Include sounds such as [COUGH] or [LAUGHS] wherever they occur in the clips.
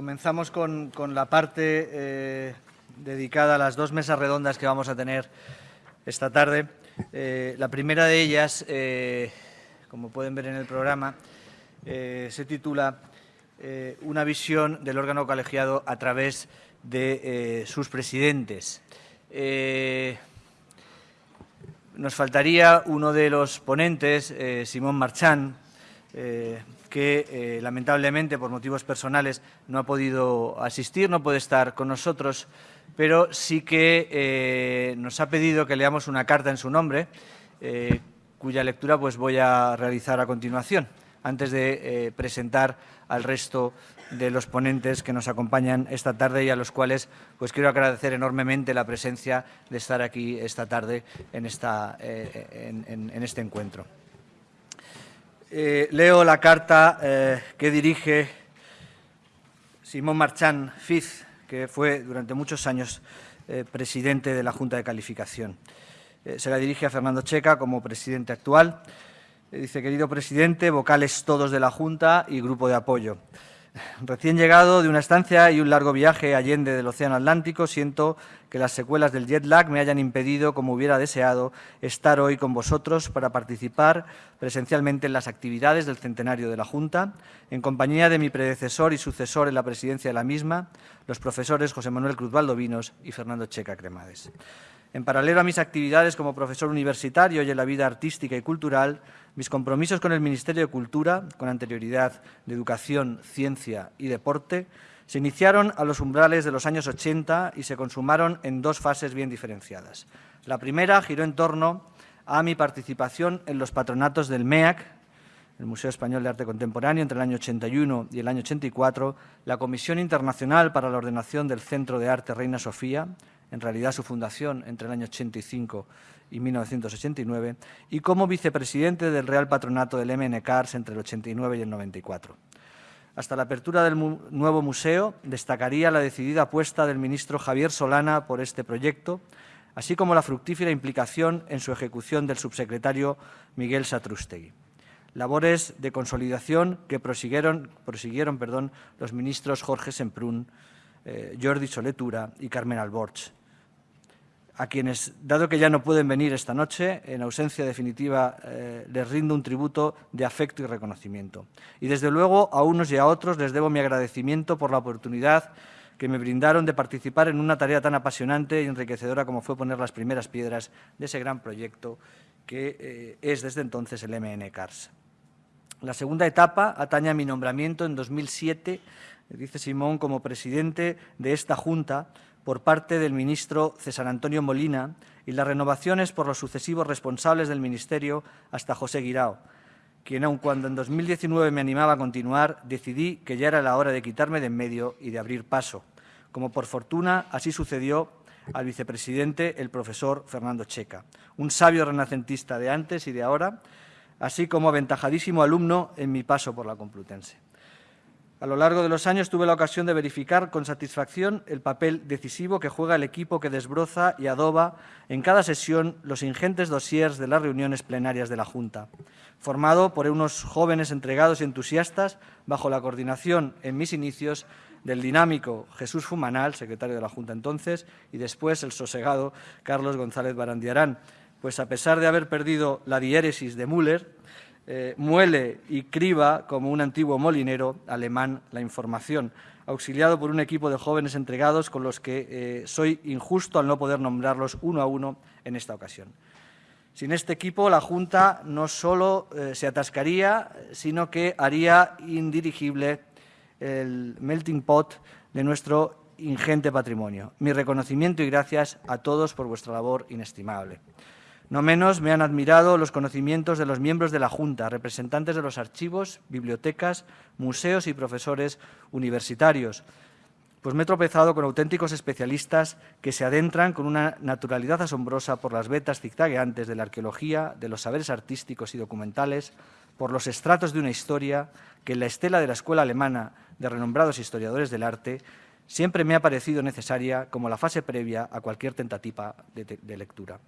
Comenzamos con, la parte eh, dedicada a las dos mesas redondas que vamos a tener esta tarde. Eh, la primera de ellas, eh, como pueden ver en el programa, se titula Una visión del órgano colegiado a través de sus presidentes. nos faltaría uno de los ponentes, Simón Marchán, que eh, lamentablemente por motivos personales no ha podido asistir, no puede estar con nosotros, pero sí que eh, nos ha pedido que leamos una carta en su nombre, eh, cuya lectura pues voy a realizar a continuación, antes de presentar al resto de los ponentes que nos acompañan esta tarde y a los cuales pues quiero agradecer enormemente la presencia de estar aquí esta tarde en, esta, en este encuentro. Eh, leo la carta eh, que dirige Simón Marchán Fiz, que fue durante muchos años eh, presidente de la Junta de Calificación. se la dirige a Fernando Checa como presidente actual. dice, querido presidente, vocales todos de la Junta y grupo de apoyo. Recién llegado de una estancia y un largo viaje allende del Océano Atlántico, siento que las secuelas del jet lag me hayan impedido, como hubiera deseado, estar hoy con vosotros para participar presencialmente en las actividades del centenario de la Junta, en compañía de mi predecesor y sucesor en la presidencia de la misma, los profesores José Manuel Cruz Valdovinos y Fernando Checa Cremades. En paralelo a mis actividades como profesor universitario y en la vida artística y cultural, mis compromisos con el Ministerio de Cultura, con anterioridad de Educación, Ciencia y Deporte, se iniciaron a los umbrales de los años 80 y se consumaron en dos fases bien diferenciadas. La primera giró en torno a mi participación en los patronatos del MEAC, el Museo Español de Arte Contemporáneo, entre el año 81 y el año 84, la Comisión Internacional para la Ordenación del Centro de Arte Reina Sofía, en realidad su fundación entre el año 85 y 1989, y como vicepresidente del Real Patronato del MNCARS entre el 89 y el 94. Hasta la apertura del nuevo museo destacaría la decidida apuesta del ministro Javier Solana por este proyecto, así como la fructífera implicación en su ejecución del subsecretario Miguel Satrústegui. Labores de consolidación que prosiguieron, los ministros Jorge Semprún, eh, Jordi Soletura y Carmen Alborch, a quienes, dado que ya no pueden venir esta noche, en ausencia definitiva, eh, les rindo un tributo de afecto y reconocimiento. Y desde luego a unos y a otros les debo mi agradecimiento por la oportunidad que me brindaron de participar en una tarea tan apasionante y enriquecedora como fue poner las primeras piedras de ese gran proyecto que eh, es desde entonces el MN Cars. La segunda etapa atañe a mi nombramiento en 2007, dice Simón, como presidente de esta Junta, por parte del ministro César Antonio Molina y las renovaciones por los sucesivos responsables del Ministerio hasta José Guirao, quien aun cuando en 2019 me animaba a continuar, decidí que ya era la hora de quitarme de en medio y de abrir paso. Como por fortuna así sucedió al vicepresidente, el profesor Fernando Checa, un sabio renacentista de antes y de ahora, así como aventajadísimo alumno en mi paso por la Complutense. A lo largo de los años tuve la ocasión de verificar con satisfacción el papel decisivo que juega el equipo que desbroza y adoba en cada sesión los ingentes dossiers de las reuniones plenarias de la Junta, formado por unos jóvenes entregados y entusiastas bajo la coordinación en mis inicios del dinámico Jesús Fumanal, secretario de la Junta entonces, y después el sosegado Carlos González Barandiarán, pues a pesar de haber perdido la diéresis de Müller, eh, muele y criba como un antiguo molinero alemán la información, auxiliado por un equipo de jóvenes entregados con los que eh, soy injusto al no poder nombrarlos uno a uno en esta ocasión. Sin este equipo, la Junta no solo eh, se atascaría, sino que haría indirigible el melting pot de nuestro ingente patrimonio. Mi reconocimiento y gracias a todos por vuestra labor inestimable. No menos me han admirado los conocimientos de los miembros de la Junta, representantes de los archivos, bibliotecas, museos y profesores universitarios, pues me he tropezado con auténticos especialistas que se adentran con una naturalidad asombrosa por las vetas zigzagueantes de la arqueología, de los saberes artísticos y documentales, por los estratos de una historia que en la estela de la escuela alemana de renombrados historiadores del arte siempre me ha parecido necesaria como la fase previa a cualquier tentativa de, de lectura.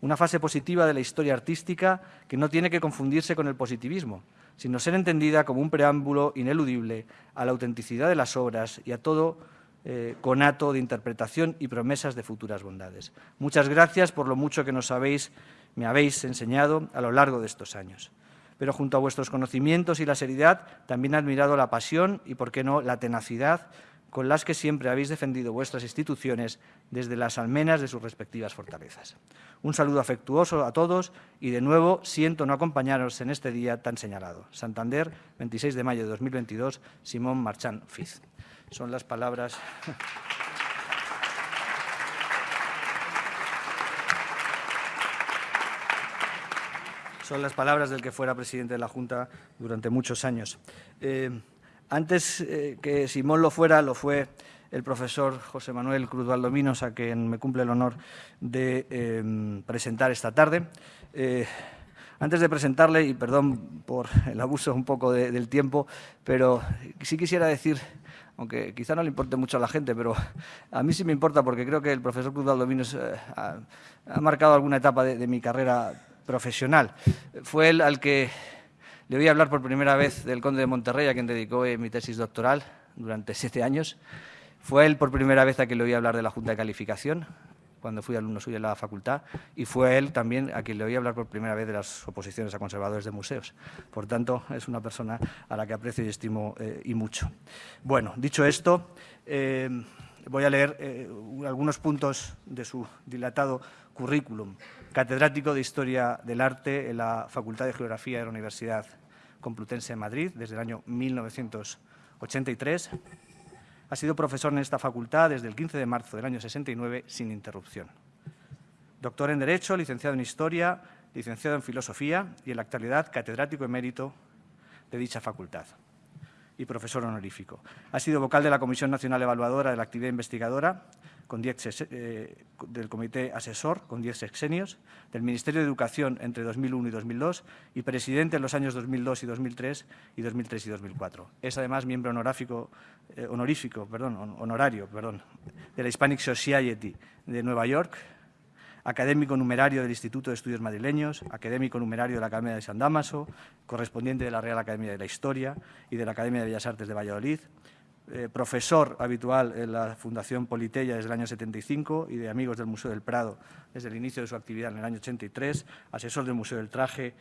Una fase positiva de la historia artística que no tiene que confundirse con el positivismo, sino ser entendida como un preámbulo ineludible a la autenticidad de las obras y a todo eh, conato de interpretación y promesas de futuras bondades. Muchas gracias por lo mucho que nos habéis, me habéis enseñado a lo largo de estos años. Pero junto a vuestros conocimientos y la seriedad, también he admirado la pasión y, por qué no, la tenacidad con las que siempre habéis defendido vuestras instituciones desde las almenas de sus respectivas fortalezas. Un saludo afectuoso a todos y, de nuevo, siento no acompañaros en este día tan señalado. Santander, 26 de mayo de 2022, Simón Marchán Fiz. Son las palabras... Son las palabras del que fuera presidente de la Junta durante muchos años. Eh, antes eh, que Simón lo fuera, lo fue el profesor José Manuel Cruz Valdominos, a quien me cumple el honor de em, presentar esta tarde. Eh, antes de presentarle, y perdón por el abuso un poco del tiempo, pero sí quisiera decir, aunque quizá no le importe mucho a la gente, pero a mí sí me importa porque creo que el profesor Cruz Valdominos eh, ha, marcado alguna etapa de, de mi carrera profesional. Fue él al que le voy a hablar por primera vez del conde de Monterrey, a quien dedicó eh, mi tesis doctoral durante siete años. Fue él por primera vez a quien le oí hablar de la Junta de Calificación, cuando fui alumno suyo en la facultad, y fue él también a quien le oí hablar por primera vez de las oposiciones a conservadores de museos. Por tanto, es una persona a la que aprecio y estimo eh, y mucho. Bueno, dicho esto, eh, voy a leer algunos puntos de su dilatado currículum catedrático de Historia del Arte en la Facultad de Geografía de la Universidad Complutense de Madrid desde el año 1983. Ha sido profesor en esta facultad desde el 15 de marzo del año 69 sin interrupción. Doctor en Derecho, licenciado en Historia, licenciado en Filosofía y en la actualidad catedrático emérito de dicha facultad y profesor honorífico. Ha sido vocal de la Comisión Nacional Evaluadora de la Actividad Investigadora, con eh, del Comité Asesor, con 10 sexenios, del Ministerio de Educación entre 2001 y 2002 y presidente en los años 2002 y 2003 y 2003 y 2004. Es además miembro honorífico, eh, honorífico honorario de la Hispanic Society de Nueva York, académico numerario del Instituto de Estudios Madrileños, académico numerario de la Academia de San Damaso, correspondiente de la Real Academia de la Historia y de la Academia de Bellas Artes de Valladolid, eh, profesor habitual en la Fundación Politeya desde el año 75 y de Amigos del Museo del Prado desde el inicio de su actividad en el año 83, asesor del Museo del Traje,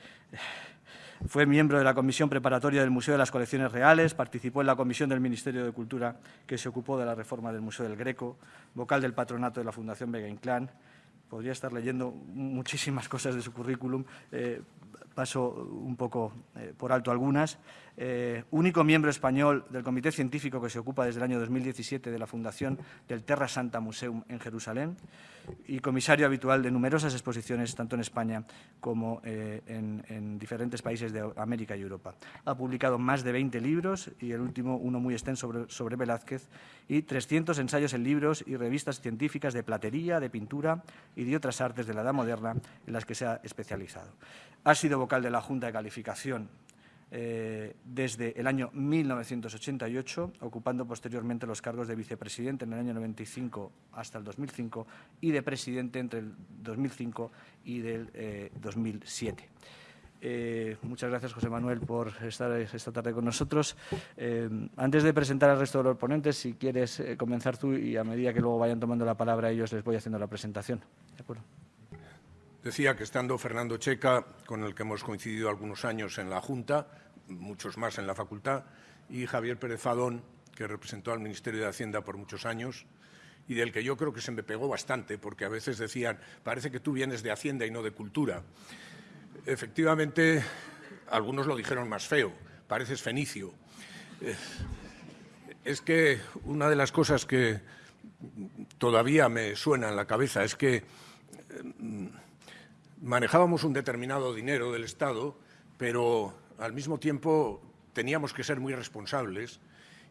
fue miembro de la Comisión Preparatoria del Museo de las Colecciones Reales, participó en la Comisión del Ministerio de Cultura que se ocupó de la reforma del Museo del Greco, vocal del patronato de la Fundación Vega Inclán, podría estar leyendo muchísimas cosas de su currículum, eh, paso un poco eh, por alto algunas. Eh, único miembro español del comité científico que se ocupa desde el año 2017 de la fundación del Terra Santa Museum en Jerusalén y comisario habitual de numerosas exposiciones tanto en España como eh, en, diferentes países de América y Europa. Ha publicado más de 20 libros y el último uno muy extenso sobre, sobre Velázquez y 300 ensayos en libros y revistas científicas de platería, de pintura y de otras artes de la Edad Moderna en las que se ha especializado. Ha sido vocal de la Junta de Calificación eh, desde el año 1988, ocupando posteriormente los cargos de vicepresidente en el año 95 hasta el 2005 y de presidente entre el 2005 y del 2007. Eh, eh, muchas gracias, José Manuel, por estar esta tarde con nosotros. antes de presentar al resto de los ponentes, si quieres comenzar tú y a medida que luego vayan tomando la palabra ellos, les voy haciendo la presentación. ¿De acuerdo? Decía que estando Fernando Checa, con el que hemos coincidido algunos años en la Junta, muchos más en la facultad, y Javier Pérez Fadón, que representó al Ministerio de Hacienda por muchos años y del que yo creo que se me pegó bastante, porque a veces decían, parece que tú vienes de Hacienda y no de Cultura. Efectivamente, algunos lo dijeron más feo, pareces fenicio. Eh, es que una de las cosas que todavía me suena en la cabeza es que eh, manejábamos un determinado dinero del Estado, pero al mismo tiempo teníamos que ser muy responsables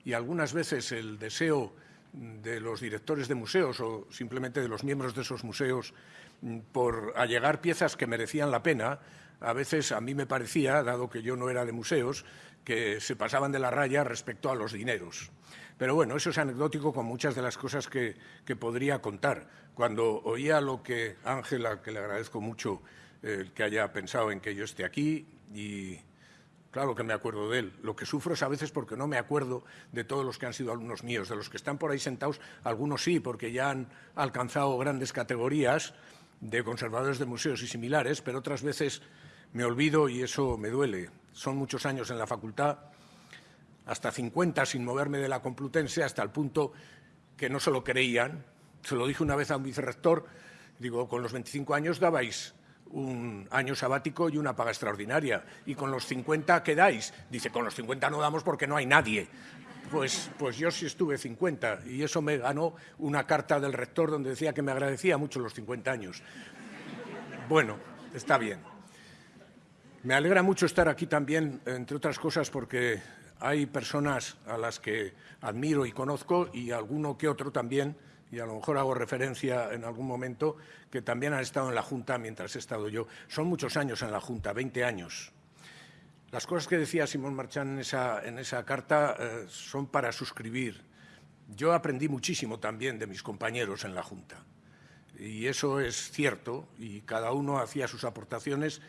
y algunas veces el deseo de los directores de museos o simplemente de los miembros de esos museos mm, por allegar piezas que merecían la pena a veces a mí me parecía, dado que yo no era de museos, que se pasaban de la raya respecto a los dineros. Pero bueno, eso es anecdótico con muchas de las cosas que, podría contar. Cuando oía lo que Ángela, que le agradezco mucho el que haya pensado en que yo esté aquí, y claro que me acuerdo de él. Lo que sufro es a veces porque no me acuerdo de todos los que han sido alumnos míos. De los que están por ahí sentados, algunos sí, porque ya han alcanzado grandes categorías de conservadores de museos y similares, pero otras veces me olvido y eso me duele. Son muchos años en la facultad hasta 50 sin moverme de la Complutense, hasta el punto que no se lo creían. Se lo dije una vez a un vicerrector, digo, con los 25 años dabais un año sabático y una paga extraordinaria, y con los 50 quedáis. Dice, con los 50 no damos porque no hay nadie. Pues, pues yo sí estuve 50 y eso me ganó una carta del rector donde decía que me agradecía mucho los 50 años. Bueno, está bien. Me alegra mucho estar aquí también, entre otras cosas, porque hay personas a las que admiro y conozco y alguno que otro también, y a lo mejor hago referencia en algún momento, que también han estado en la Junta mientras he estado yo. Son muchos años en la Junta, 20 años. Las cosas que decía Simón Marchán en esa, en esa carta eh, son para suscribir. Yo aprendí muchísimo también de mis compañeros en la Junta. Y eso es cierto, y cada uno hacía sus aportaciones,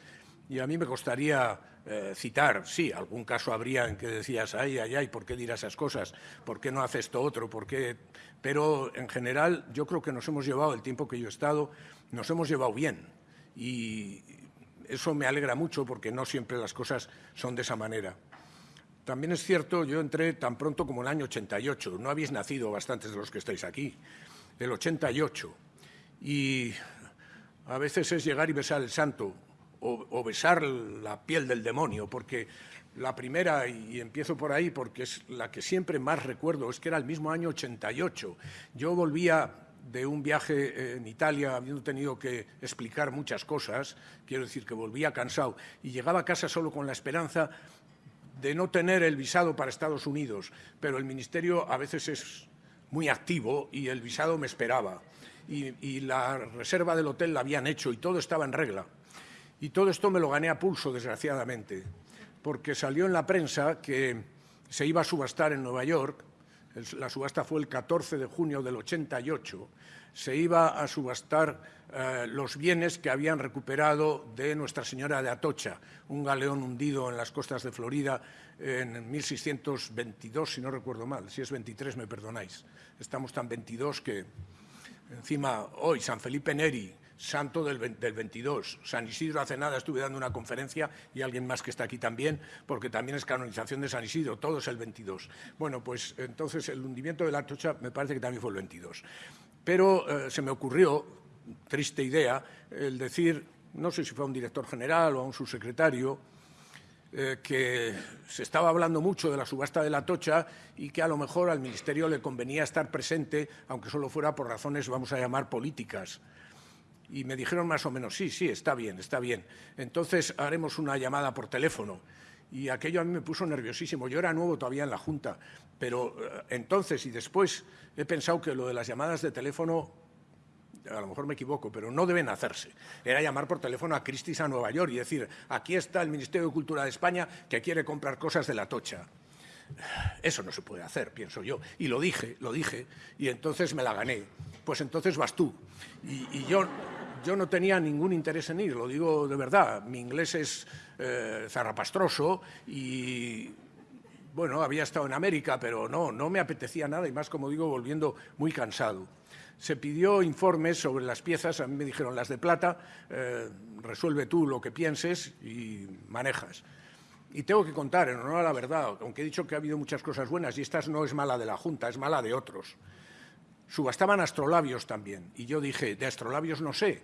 y a mí me gustaría eh, citar, sí, algún caso habría en que decías, ay, ay, ay, ¿por qué dirás esas cosas? ¿Por qué no hace esto otro? ¿Por qué? Pero en general yo creo que nos hemos llevado, el tiempo que yo he estado, nos hemos llevado bien. Y eso me alegra mucho porque no siempre las cosas son de esa manera. También es cierto, yo entré tan pronto como el año 88, no habéis nacido bastantes de los que estáis aquí, el 88. Y a veces es llegar y besar el santo, o, besar la piel del demonio, porque la primera, y empiezo por ahí porque es la que siempre más recuerdo, es que era el mismo año 88. Yo volvía de un viaje en Italia, habiendo tenido que explicar muchas cosas, quiero decir que volvía cansado, y llegaba a casa solo con la esperanza de no tener el visado para Estados Unidos, pero el Ministerio a veces es muy activo y el visado me esperaba. y la reserva del hotel la habían hecho y todo estaba en regla. Y todo esto me lo gané a pulso, desgraciadamente, porque salió en la prensa que se iba a subastar en Nueva York, la subasta fue el 14 de junio del 88, se iba a subastar eh, los bienes que habían recuperado de Nuestra Señora de Atocha, un galeón hundido en las costas de Florida en 1622, si no recuerdo mal, si es 23 me perdonáis. Estamos tan 22 que encima hoy San Felipe Neri, santo del, 22. San Isidro hace nada estuve dando una conferencia y alguien más que está aquí también, porque también es canonización de San Isidro, todo es el 22. Bueno, pues entonces el hundimiento de la Atocha me parece que también fue el 22. Pero eh, se me ocurrió, triste idea, el decir, no sé si fue a un director general o a un subsecretario, eh, que se estaba hablando mucho de la subasta de la tocha y que a lo mejor al Ministerio le convenía estar presente, aunque solo fuera por razones, vamos a llamar, políticas. Y me dijeron más o menos, sí, sí, está bien, está bien. Entonces haremos una llamada por teléfono. Y aquello a mí me puso nerviosísimo. Yo era nuevo todavía en la Junta, pero eh, entonces y después he pensado que lo de las llamadas de teléfono, a lo mejor me equivoco, pero no deben hacerse. Era llamar por teléfono a Christie's a Nueva York y decir, aquí está el Ministerio de Cultura de España que quiere comprar cosas de la tocha. Eso no se puede hacer, pienso yo. Y lo dije, lo dije, y entonces me la gané. Pues entonces vas tú. y yo yo no tenía ningún interés en ir, lo digo de verdad. Mi inglés es eh, zarrapastroso y, bueno, había estado en América, pero no, no me apetecía nada y más, como digo, volviendo muy cansado. Se pidió informes sobre las piezas, a mí me dijeron las de plata, eh, resuelve tú lo que pienses y manejas. Y tengo que contar, en honor a la verdad, aunque he dicho que ha habido muchas cosas buenas, y esta no es mala de la Junta, es mala de otros. Subastaban astrolabios también. Y yo dije, de astrolabios no sé,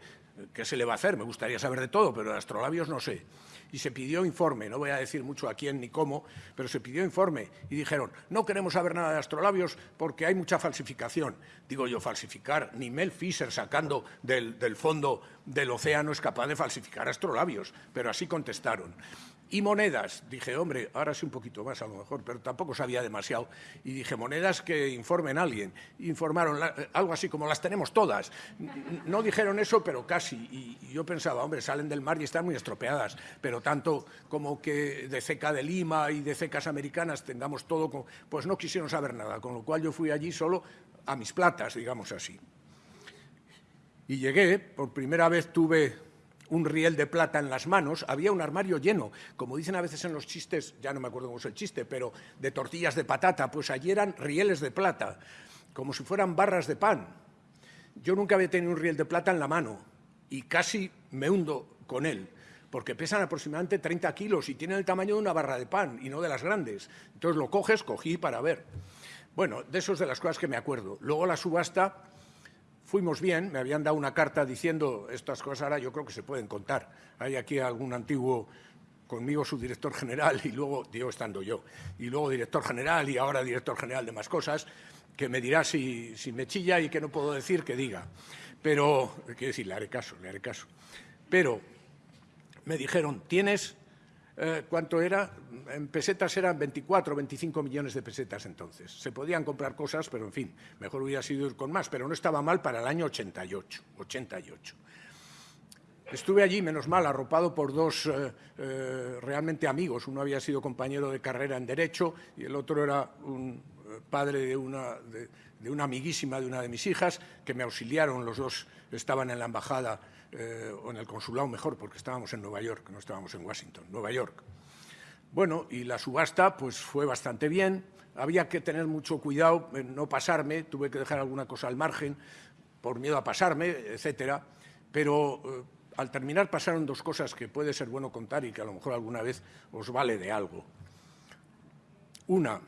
¿qué se le va a hacer? Me gustaría saber de todo, pero de astrolabios no sé. Y se pidió informe, no voy a decir mucho a quién ni cómo, pero se pidió informe y dijeron, no queremos saber nada de astrolabios porque hay mucha falsificación. Digo yo, falsificar, ni Mel Fisher sacando del, del fondo del océano es capaz de falsificar astrolabios, pero así contestaron. Y monedas, dije, hombre, ahora sí un poquito más a lo mejor, pero tampoco sabía demasiado. Y dije, monedas que informen a alguien. Informaron algo así como las tenemos todas. No dijeron eso, pero casi. Y yo pensaba, hombre, salen del mar y están muy estropeadas, pero tanto como que de ceca de Lima y de cecas americanas tengamos todo, pues no quisieron saber nada, con lo cual yo fui allí solo a mis platas, digamos así. Y llegué, por primera vez tuve un riel de plata en las manos, había un armario lleno, como dicen a veces en los chistes, ya no me acuerdo cómo es el chiste, pero de tortillas de patata, pues allí eran rieles de plata, como si fueran barras de pan. Yo nunca había tenido un riel de plata en la mano y casi me hundo con él, porque pesan aproximadamente 30 kilos y tienen el tamaño de una barra de pan y no de las grandes. Entonces lo coges, cogí para ver. Bueno, de eso es de las cosas que me acuerdo. Luego la subasta Fuimos bien, me habían dado una carta diciendo estas cosas, ahora yo creo que se pueden contar. Hay aquí algún antiguo conmigo su director general y luego, digo estando yo, y luego director general y ahora director general de más cosas, que me dirá si, si me chilla y que no puedo decir, que diga. Pero, quiero decir, le haré caso, le haré caso. Pero me dijeron, tienes eh, ¿cuánto era? En pesetas eran 24 o 25 millones de pesetas entonces. Se podían comprar cosas, pero en fin, mejor hubiera sido ir con más, pero no estaba mal para el año 88. 88. Estuve allí, menos mal, arropado por dos eh, eh, realmente amigos. Uno había sido compañero de carrera en Derecho y el otro era un padre de una, de una amiguísima de una de mis hijas, que me auxiliaron, los dos estaban en la embajada eh, o en el consulado mejor, porque estábamos en Nueva York, no estábamos en Washington, Nueva York. Bueno, y la subasta pues fue bastante bien, había que tener mucho cuidado en no pasarme, tuve que dejar alguna cosa al margen por miedo a pasarme, etcétera, pero eh, al terminar pasaron dos cosas que puede ser bueno contar y que a lo mejor alguna vez os vale de algo. Una,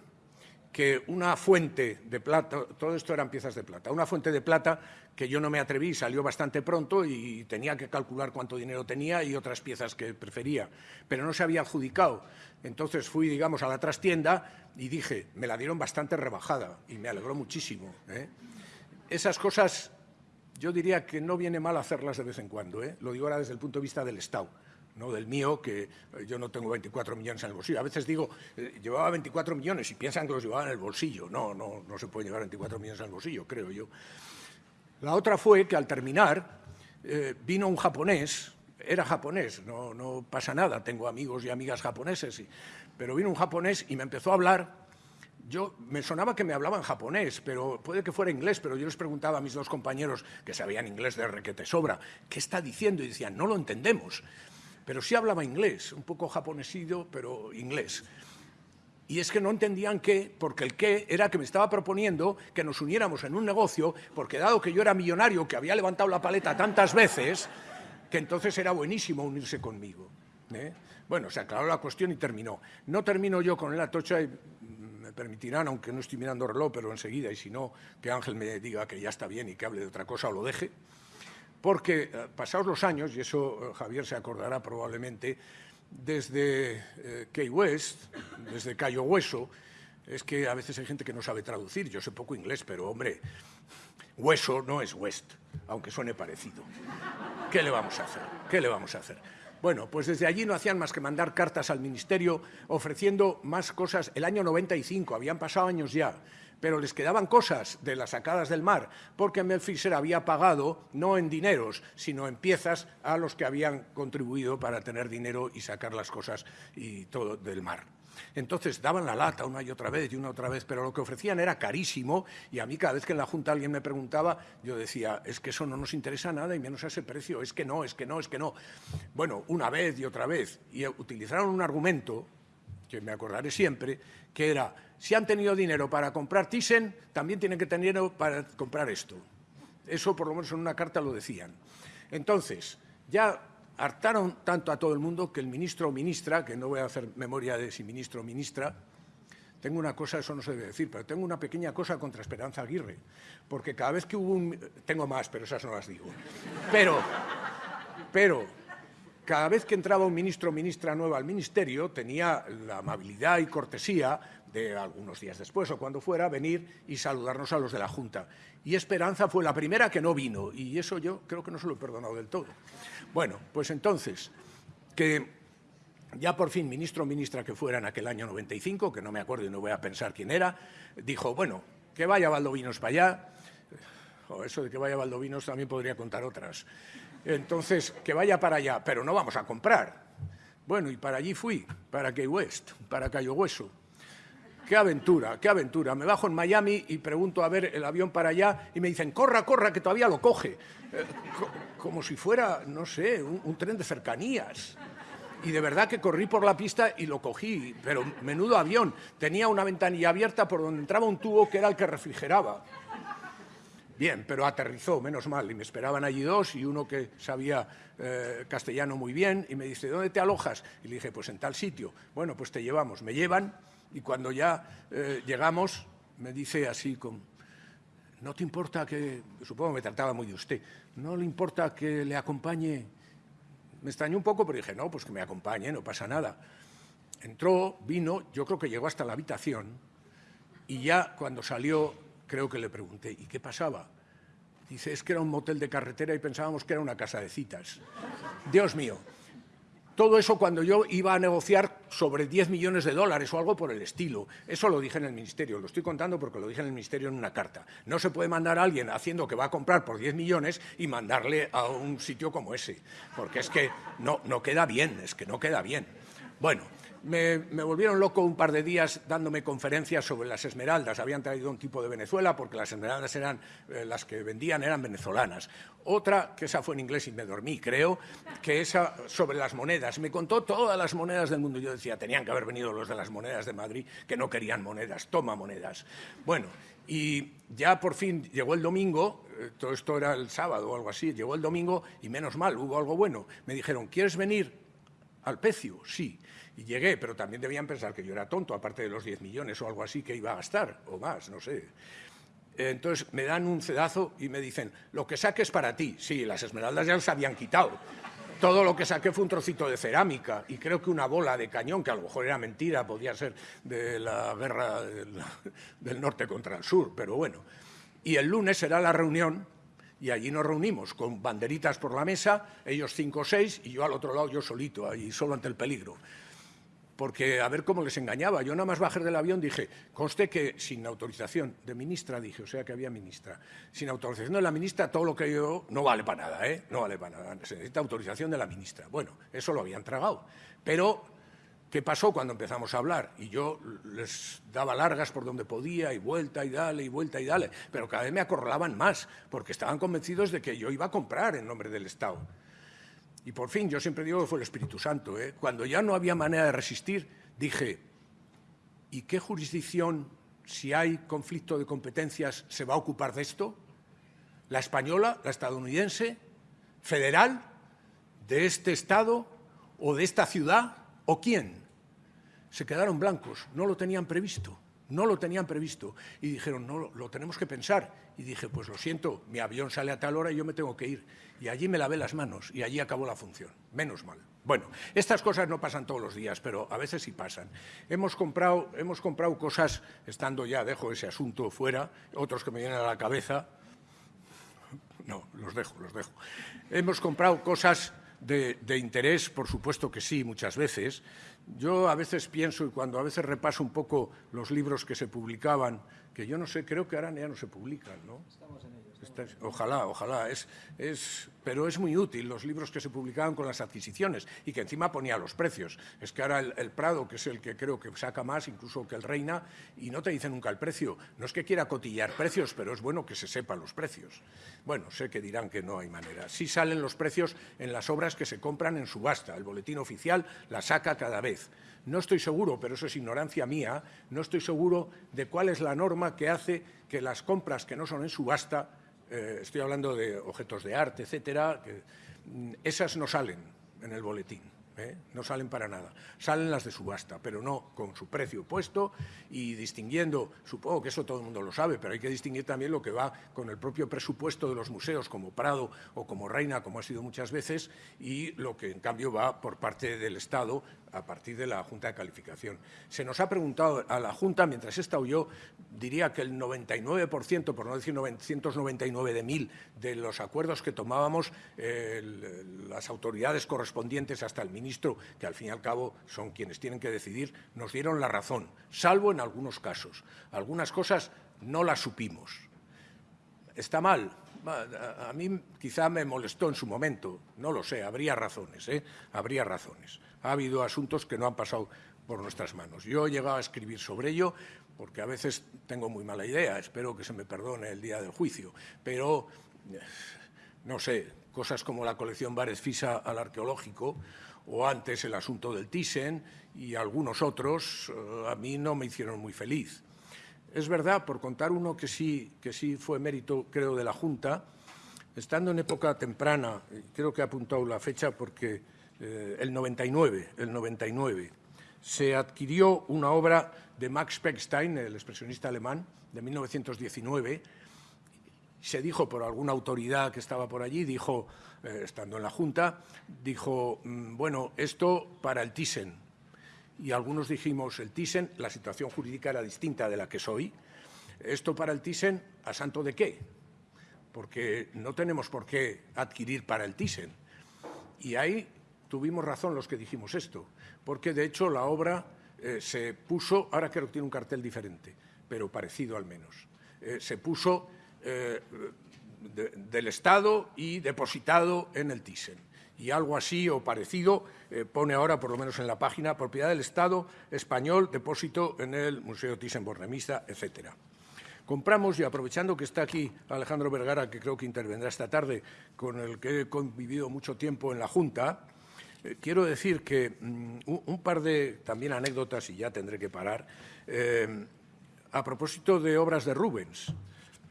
que una fuente de plata, todo esto eran piezas de plata, una fuente de plata que yo no me atreví, salió bastante pronto y tenía que calcular cuánto dinero tenía y otras piezas que prefería, pero no se había adjudicado. Entonces fui, digamos, a la trastienda y dije, me la dieron bastante rebajada y me alegró muchísimo. ¿eh? Esas cosas yo diría que no viene mal hacerlas de vez en cuando, ¿eh? lo digo ahora desde el punto de vista del Estado no del mío, que eh, yo no tengo 24 millones en el bolsillo. A veces digo, eh, llevaba 24 millones y piensan que los llevaba en el bolsillo. No, no, no se puede llevar 24 millones en el bolsillo, creo yo. La otra fue que al terminar eh, vino un japonés, era japonés, no, no, pasa nada, tengo amigos y amigas japoneses, pero vino un japonés y me empezó a hablar yo me sonaba que me hablaban japonés, pero puede que fuera inglés, pero yo les preguntaba a mis dos compañeros que sabían inglés de requete sobra, ¿qué está diciendo? Y decían, no lo entendemos pero sí hablaba inglés, un poco japonesido, pero inglés. Y es que no entendían qué, porque el qué era que me estaba proponiendo que nos uniéramos en un negocio, porque dado que yo era millonario, que había levantado la paleta tantas veces, que entonces era buenísimo unirse conmigo. ¿eh? Bueno, se aclaró la cuestión y terminó. No termino yo con el atocha y me permitirán, aunque no estoy mirando reloj, pero enseguida, y si no, que Ángel me diga que ya está bien y que hable de otra cosa o lo deje porque eh, pasados los años, y eso eh, Javier se acordará probablemente, desde eh, Key West, desde Cayo Hueso, es que a veces hay gente que no sabe traducir, yo sé poco inglés, pero hombre, hueso no es West, aunque suene parecido. ¿Qué le vamos a hacer? ¿Qué le vamos a hacer? Bueno, pues desde allí no hacían más que mandar cartas al Ministerio ofreciendo más cosas. El año 95, habían pasado años ya, pero les quedaban cosas de las sacadas del mar, porque Mel Fisher había pagado, no en dineros, sino en piezas a los que habían contribuido para tener dinero y sacar las cosas y todo del mar. Entonces daban la lata una y otra vez y una otra vez, pero lo que ofrecían era carísimo y a mí cada vez que en la Junta alguien me preguntaba, yo decía, es que eso no nos interesa nada y menos a ese precio, es que no, es que no, es que no. Bueno, una vez y otra vez. Y utilizaron un argumento que me acordaré siempre, que era, si han tenido dinero para comprar Thyssen, también tienen que tener dinero para comprar esto. Eso, por lo menos en una carta, lo decían. Entonces, ya hartaron tanto a todo el mundo que el ministro o ministra, que no voy a hacer memoria de si ministro o ministra, tengo una cosa, eso no se debe decir, pero tengo una pequeña cosa contra Esperanza Aguirre, porque cada vez que hubo un... Tengo más, pero esas no las digo. Pero, pero cada vez que entraba un ministro o ministra nueva al ministerio, tenía la amabilidad y cortesía de algunos días después o cuando fuera, venir y saludarnos a los de la Junta. Y Esperanza fue la primera que no vino, y eso yo creo que no se lo he perdonado del todo. Bueno, pues entonces, que ya por fin ministro o ministra que fuera en aquel año 95, que no me acuerdo y no voy a pensar quién era, dijo, bueno, que vaya Valdovinos para allá. O eso de que vaya Valdovinos también podría contar otras. Entonces, que vaya para allá, pero no vamos a comprar. Bueno, y para allí fui, para Key West, para Cayo Hueso. Qué aventura, qué aventura. Me bajo en Miami y pregunto a ver el avión para allá y me dicen, corra, corra, que todavía lo coge. Eh, como si fuera, no sé, un tren de cercanías y de verdad que corrí por la pista y lo cogí, pero menudo avión. Tenía una ventanilla abierta por donde entraba un tubo que era el que refrigeraba. Bien, pero aterrizó, menos mal, y me esperaban allí dos y uno que sabía eh, castellano muy bien y me dice, ¿dónde te alojas? Y le dije, pues en tal sitio. Bueno, pues te llevamos. Me llevan y cuando ya eh, llegamos me dice así con, ¿no te importa que, supongo me trataba muy de usted, ¿no le importa que le acompañe me extrañó un poco, pero dije, no, pues que me acompañe, no pasa nada. Entró, vino, yo creo que llegó hasta la habitación y ya cuando salió, creo que le pregunté, ¿y qué pasaba? Dice, es que era un motel de carretera y pensábamos que era una casa de citas. Dios mío, todo eso cuando yo iba a negociar sobre 10 millones de dólares o algo por el estilo. Eso lo dije en el Ministerio, lo estoy contando porque lo dije en el Ministerio en una carta. No se puede mandar a alguien haciendo que va a comprar por 10 millones y mandarle a un sitio como ese, porque es que no, no queda bien, es que no queda bien. Bueno, me, volvieron loco un par de días dándome conferencias sobre las esmeraldas. Habían traído un tipo de Venezuela porque las esmeraldas eran eh, las que vendían eran venezolanas. Otra, que esa fue en inglés y me dormí, creo, que esa sobre las monedas. Me contó todas las monedas del mundo. Yo decía, tenían que haber venido los de las monedas de Madrid que no querían monedas. Toma monedas. Bueno, y ya por fin llegó el domingo, eh, todo esto era el sábado o algo así, llegó el domingo y menos mal, hubo algo bueno. Me dijeron, ¿quieres venir al Pecio? Sí. Y llegué, pero también debían pensar que yo era tonto, aparte de los 10 millones o algo así que iba a gastar, o más, no sé. Entonces me dan un cedazo y me dicen, lo que saques para ti. Sí, las esmeraldas ya se habían quitado. Todo lo que saqué fue un trocito de cerámica y creo que una bola de cañón, que a lo mejor era mentira, podía ser de la guerra del norte contra el sur, pero bueno. Y el lunes será la reunión y allí nos reunimos con banderitas por la mesa, ellos cinco o seis y yo al otro lado, yo solito, ahí solo ante el peligro porque a ver cómo les engañaba. Yo nada más bajé del avión dije, conste que sin autorización de ministra, dije, o sea que había ministra, sin autorización de la ministra todo lo que yo no vale para nada, ¿eh? No vale para nada, se necesita autorización de la ministra. Bueno, eso lo habían tragado. Pero, ¿qué pasó cuando empezamos a hablar? Y yo les daba largas por donde podía y vuelta y dale y vuelta y dale, pero cada vez me acorralaban más, porque estaban convencidos de que yo iba a comprar en nombre del Estado. Y por fin, yo siempre digo que fue el Espíritu Santo. ¿eh? Cuando ya no había manera de resistir, dije, ¿y qué jurisdicción, si hay conflicto de competencias, se va a ocupar de esto? ¿La española, la estadounidense, federal, de este Estado o de esta ciudad? ¿O quién? Se quedaron blancos, no lo tenían previsto. No lo tenían previsto y dijeron, no, lo tenemos que pensar. Y dije, pues lo siento, mi avión sale a tal hora y yo me tengo que ir. Y allí me lavé las manos y allí acabó la función. Menos mal. Bueno, estas cosas no pasan todos los días, pero a veces sí pasan. Hemos comprado, hemos comprado cosas, estando ya, dejo ese asunto fuera, otros que me vienen a la cabeza. No, los dejo, los dejo. Hemos comprado cosas de, de interés, por supuesto que sí, muchas veces. Yo a veces pienso, y cuando a veces repaso un poco los libros que se publicaban, que yo no sé, creo que ahora ya no se publican, ¿no? Estamos en Ojalá, ojalá. Es, es, pero es muy útil los libros que se publicaban con las adquisiciones y que encima ponía los precios. Es que ahora el, Prado, que es el que creo que saca más, incluso que el Reina, y no te dice nunca el precio. No es que quiera cotillar precios, pero es bueno que se sepan los precios. Bueno, sé que dirán que no hay manera. Sí salen los precios en las obras que se compran en subasta. El boletín oficial la saca cada vez. No estoy seguro, pero eso es ignorancia mía, no estoy seguro de cuál es la norma que hace que las compras que no son en subasta eh, estoy hablando de objetos de arte, etcétera, que, mm, esas no salen en el boletín. ¿eh? no salen para nada. Salen las de subasta, pero no con su precio puesto y distinguiendo, supongo que eso todo el mundo lo sabe, pero hay que distinguir también lo que va con el propio presupuesto de los museos, como Prado o como Reina, como ha sido muchas veces, y lo que en cambio va por parte del Estado a partir de la Junta de Calificación. Se nos ha preguntado a la Junta, mientras he estado yo, diría que el 99%, por no decir 999 de mil, de los acuerdos que tomábamos, las autoridades correspondientes hasta el ministro, que al fin y al cabo son quienes tienen que decidir, nos dieron la razón, salvo en algunos casos. Algunas cosas no las supimos. ¿Está mal? A mí quizá me molestó en su momento, no lo sé, habría razones, ¿eh? habría razones. Ha habido asuntos que no han pasado por nuestras manos. Yo he llegado a escribir sobre ello porque a veces tengo muy mala idea, espero que se me perdone el día del juicio, pero no sé, cosas como la colección Bares Fisa al arqueológico o antes el asunto del Thyssen y algunos otros eh, a mí no me hicieron muy feliz. Es verdad, por contar uno que sí, que sí fue mérito, creo, de la Junta, estando en época temprana, creo que ha apuntado la fecha porque eh, el 99, el 99, se adquirió una obra de Max Pechstein, el expresionista alemán, de 1919, se dijo por alguna autoridad que estaba por allí, dijo, eh, estando en la Junta, dijo, mm, bueno, esto para el Thyssen, y algunos dijimos el Thyssen, la situación jurídica era distinta de la que soy. Esto para el Thyssen, ¿a santo de qué? Porque no tenemos por qué adquirir para el Thyssen. Y ahí tuvimos razón los que dijimos esto, porque de hecho la obra eh, se puso, ahora creo que tiene un cartel diferente, pero parecido al menos, eh, se puso eh, del Estado y depositado en el Thyssen y algo así o parecido eh, pone ahora, por lo menos en la página, propiedad del Estado español, depósito en el Museo Thyssen-Bornemisza, etcétera. Compramos, y aprovechando que está aquí Alejandro Vergara, que creo que intervendrá esta tarde, con el que he convivido mucho tiempo en la Junta, eh, quiero decir que mm, un, par de también anécdotas, y ya tendré que parar, eh, a propósito de obras de Rubens,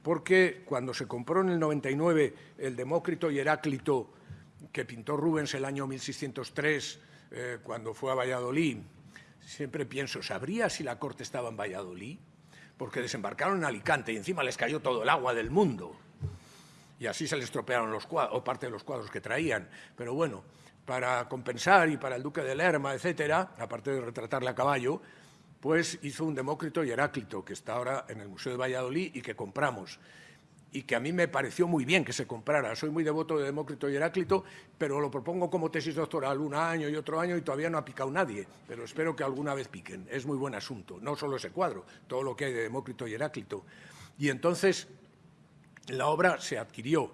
porque cuando se compró en el 99 el Demócrito y Heráclito que pintó Rubens el año 1603 eh, cuando fue a Valladolid, siempre pienso, ¿sabría si la corte estaba en Valladolid? Porque desembarcaron en Alicante y encima les cayó todo el agua del mundo. Y así se les estropearon o parte de los cuadros que traían. Pero bueno, para compensar y para el duque de Lerma, etcétera, aparte de retratarle a caballo, pues hizo un Demócrito y Heráclito, que está ahora en el Museo de Valladolid y que compramos y que a mí me pareció muy bien que se comprara. Soy muy devoto de Demócrito y Heráclito, pero lo propongo como tesis doctoral un año y otro año y todavía no ha picado nadie, pero espero que alguna vez piquen. Es muy buen asunto, no solo ese cuadro, todo lo que hay de Demócrito y Heráclito. Y entonces la obra se adquirió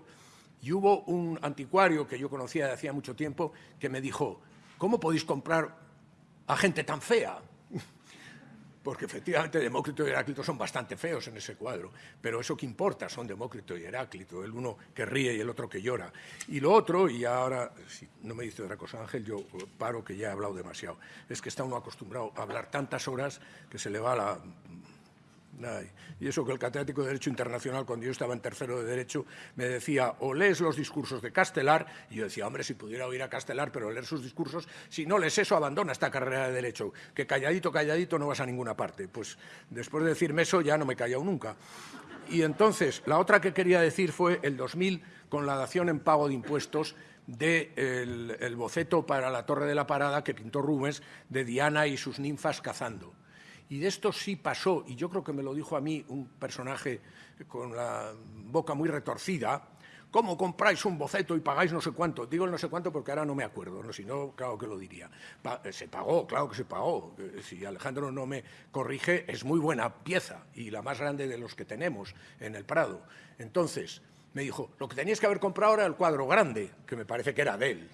y hubo un anticuario que yo conocía de hacía mucho tiempo que me dijo, ¿cómo podéis comprar a gente tan fea? Porque efectivamente Demócrito y Heráclito son bastante feos en ese cuadro, pero eso que importa son Demócrito y Heráclito, el uno que ríe y el otro que llora. Y lo otro, y ahora, si no me dice otra cosa Ángel, yo paro que ya he hablado demasiado, es que está uno acostumbrado a hablar tantas horas que se le va la y eso que el catedrático de Derecho Internacional, cuando yo estaba en tercero de Derecho, me decía, o lees los discursos de Castelar, y yo decía, hombre, si pudiera oír a Castelar, pero leer sus discursos, si no lees eso, abandona esta carrera de Derecho, que calladito, calladito no vas a ninguna parte. Pues después de decirme eso, ya no me he callado nunca. Y entonces, la otra que quería decir fue el 2000, con la dación en pago de impuestos, del el boceto para la Torre de la Parada que pintó Rubens de Diana y sus ninfas cazando. Y de esto sí pasó, y yo creo que me lo dijo a mí un personaje con la boca muy retorcida, ¿cómo compráis un boceto y pagáis no sé cuánto? Digo el no sé cuánto porque ahora no me acuerdo, ¿no? si no, claro que lo diría. Eh, se pagó, claro que se pagó. Eh, si Alejandro no me corrige, es muy buena pieza y la más grande de los que tenemos en el Prado. Entonces, me dijo, lo que teníais que haber comprado era el cuadro grande, que me parece que era de él.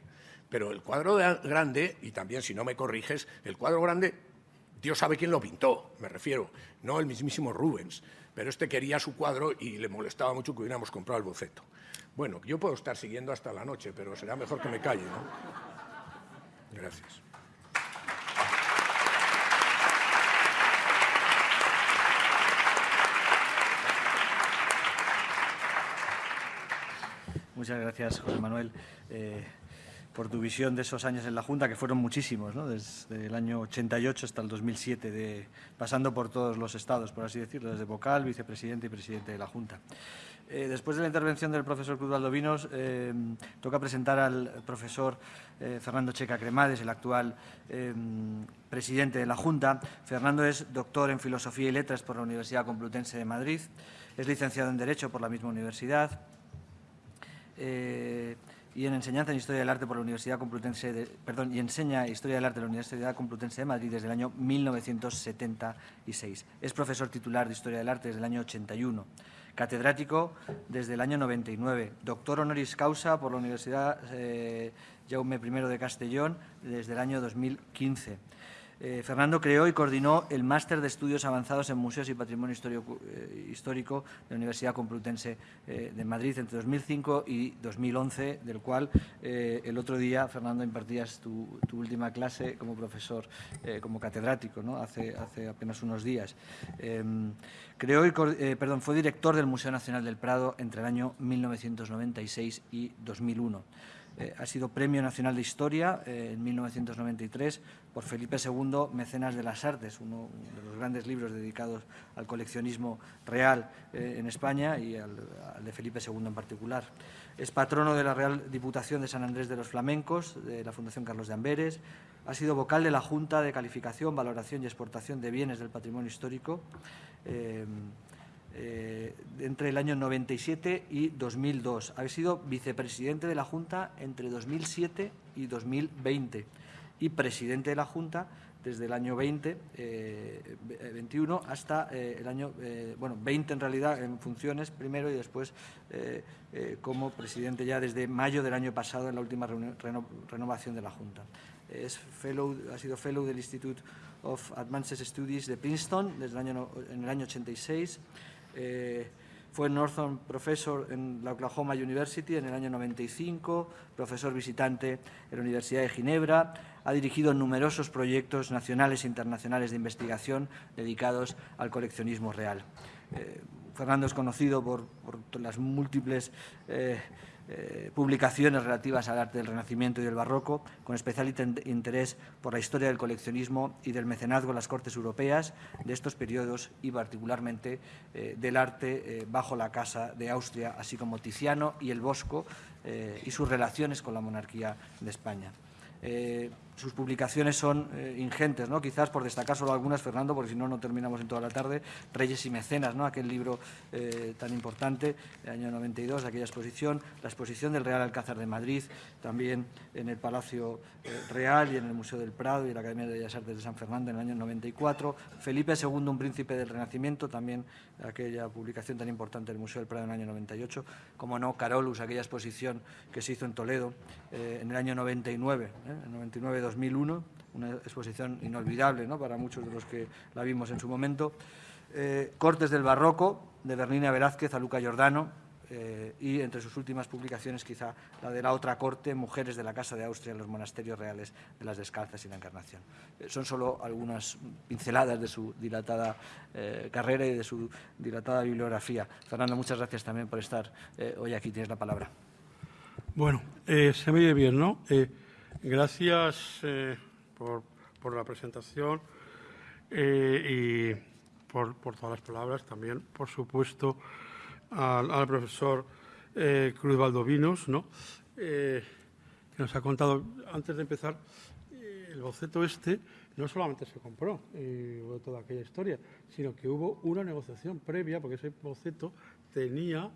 Pero el cuadro grande, y también si no me corriges, el cuadro grande Dios sabe quién lo pintó, me refiero, no el mismísimo Rubens, pero este quería su cuadro y le molestaba mucho que hubiéramos comprado el boceto. Bueno, yo puedo estar siguiendo hasta la noche, pero será mejor que me calle, ¿no? Gracias. Muchas gracias, José Manuel. Eh, por tu visión de esos años en la Junta, que fueron muchísimos, desde el año 88 hasta el 2007, de, pasando por todos los estados, por así decirlo, desde vocal, vicepresidente y presidente de la Junta. Eh, después de la intervención del profesor Cruz Valdovinos, eh, toca presentar al profesor eh, Fernando Checa Cremades, el actual presidente de la Junta. Fernando es doctor en Filosofía y Letras por la Universidad Complutense de Madrid, es licenciado en Derecho por la misma universidad y en enseñanza en Historia del Arte por la Universidad Complutense de, perdón, y enseña Historia del Arte en la Universidad Complutense de Madrid desde el año 1976. Es profesor titular de Historia del Arte desde el año 81 catedrático desde el año 99, doctor honoris causa por la Universidad eh, Jaume I de Castellón desde el año 2015. Eh, Fernando creó y coordinó el Máster de Estudios Avanzados en Museos y Patrimonio eh, Histórico de la Universidad Complutense eh, de Madrid entre 2005 y 2011, del cual el otro día, Fernando, impartías tu, última clase como profesor, como catedrático, ¿no? hace, hace apenas unos días. Em, creó y, fue director del Museo Nacional del Prado entre el año 1996 y 2001. Eh, ha sido Premio Nacional de Historia eh, en 1993 por Felipe II, Mecenas de las Artes, uno de los grandes libros dedicados al coleccionismo real eh, en España y al, de Felipe II en particular. Es patrono de la Real Diputación de San Andrés de los Flamencos, de la Fundación Carlos de Amberes. Ha sido vocal de la Junta de Calificación, Valoración y Exportación de Bienes del Patrimonio Histórico. Eh, entre el año 97 y 2002. Ha sido vicepresidente de la Junta entre 2007 y 2020 y presidente de la Junta desde el año 20, 21 eh, hasta eh, el año, bueno, 20 en realidad en funciones primero y después como presidente ya desde mayo del año pasado en la última renovación de la Junta. Es fellow, ha sido fellow del Institute of Advanced Studies de Princeton desde el año, en el año 86 eh, fue Northern Professor en la Oklahoma University en el año 95, profesor visitante en la Universidad de Ginebra, ha dirigido numerosos proyectos nacionales e internacionales de investigación dedicados al coleccionismo real. Eh, Fernando es conocido por, las múltiples eh, eh, publicaciones relativas al arte del Renacimiento y del Barroco, con especial interés por la historia del coleccionismo y del mecenazgo en las Cortes Europeas de estos periodos y particularmente eh, del arte eh, bajo la Casa de Austria, así como Tiziano y el Bosco y sus relaciones con la monarquía de España sus publicaciones son eh, ingentes, ¿no? quizás por destacar solo algunas, Fernando, porque si no, no terminamos en toda la tarde. Reyes y Mecenas, ¿no? aquel libro eh, tan importante del año 92, aquella exposición, la exposición del Real Alcázar de Madrid, también en el Palacio eh, Real y en el Museo del Prado y la Academia de Bellas Artes de San Fernando en el año 94. Felipe II, un príncipe del Renacimiento, también aquella publicación tan importante del Museo del Prado en el año 98. Como no, Carolus, aquella exposición que se hizo en Toledo en el año 99, en 99 2001, una exposición inolvidable ¿no? para muchos de los que la vimos en su momento. Eh, Cortes del Barroco, de Bernina Velázquez a Luca Giordano, eh, y entre sus últimas publicaciones quizá la de la otra corte, Mujeres de la Casa de Austria en los monasterios reales de las Descalzas y la Encarnación. Eh, son solo algunas pinceladas de su dilatada carrera y de su dilatada bibliografía. Fernando, muchas gracias también por estar hoy aquí. Tienes la palabra. Bueno, se me oye bien, ¿no? Gracias eh, por, la presentación eh, y por, todas las palabras. También, por supuesto, al, profesor eh, Cruz Valdovinos, ¿no? que nos ha contado, antes de empezar, el boceto este no solamente se compró, hubo toda aquella historia, sino que hubo una negociación previa, porque ese boceto tenía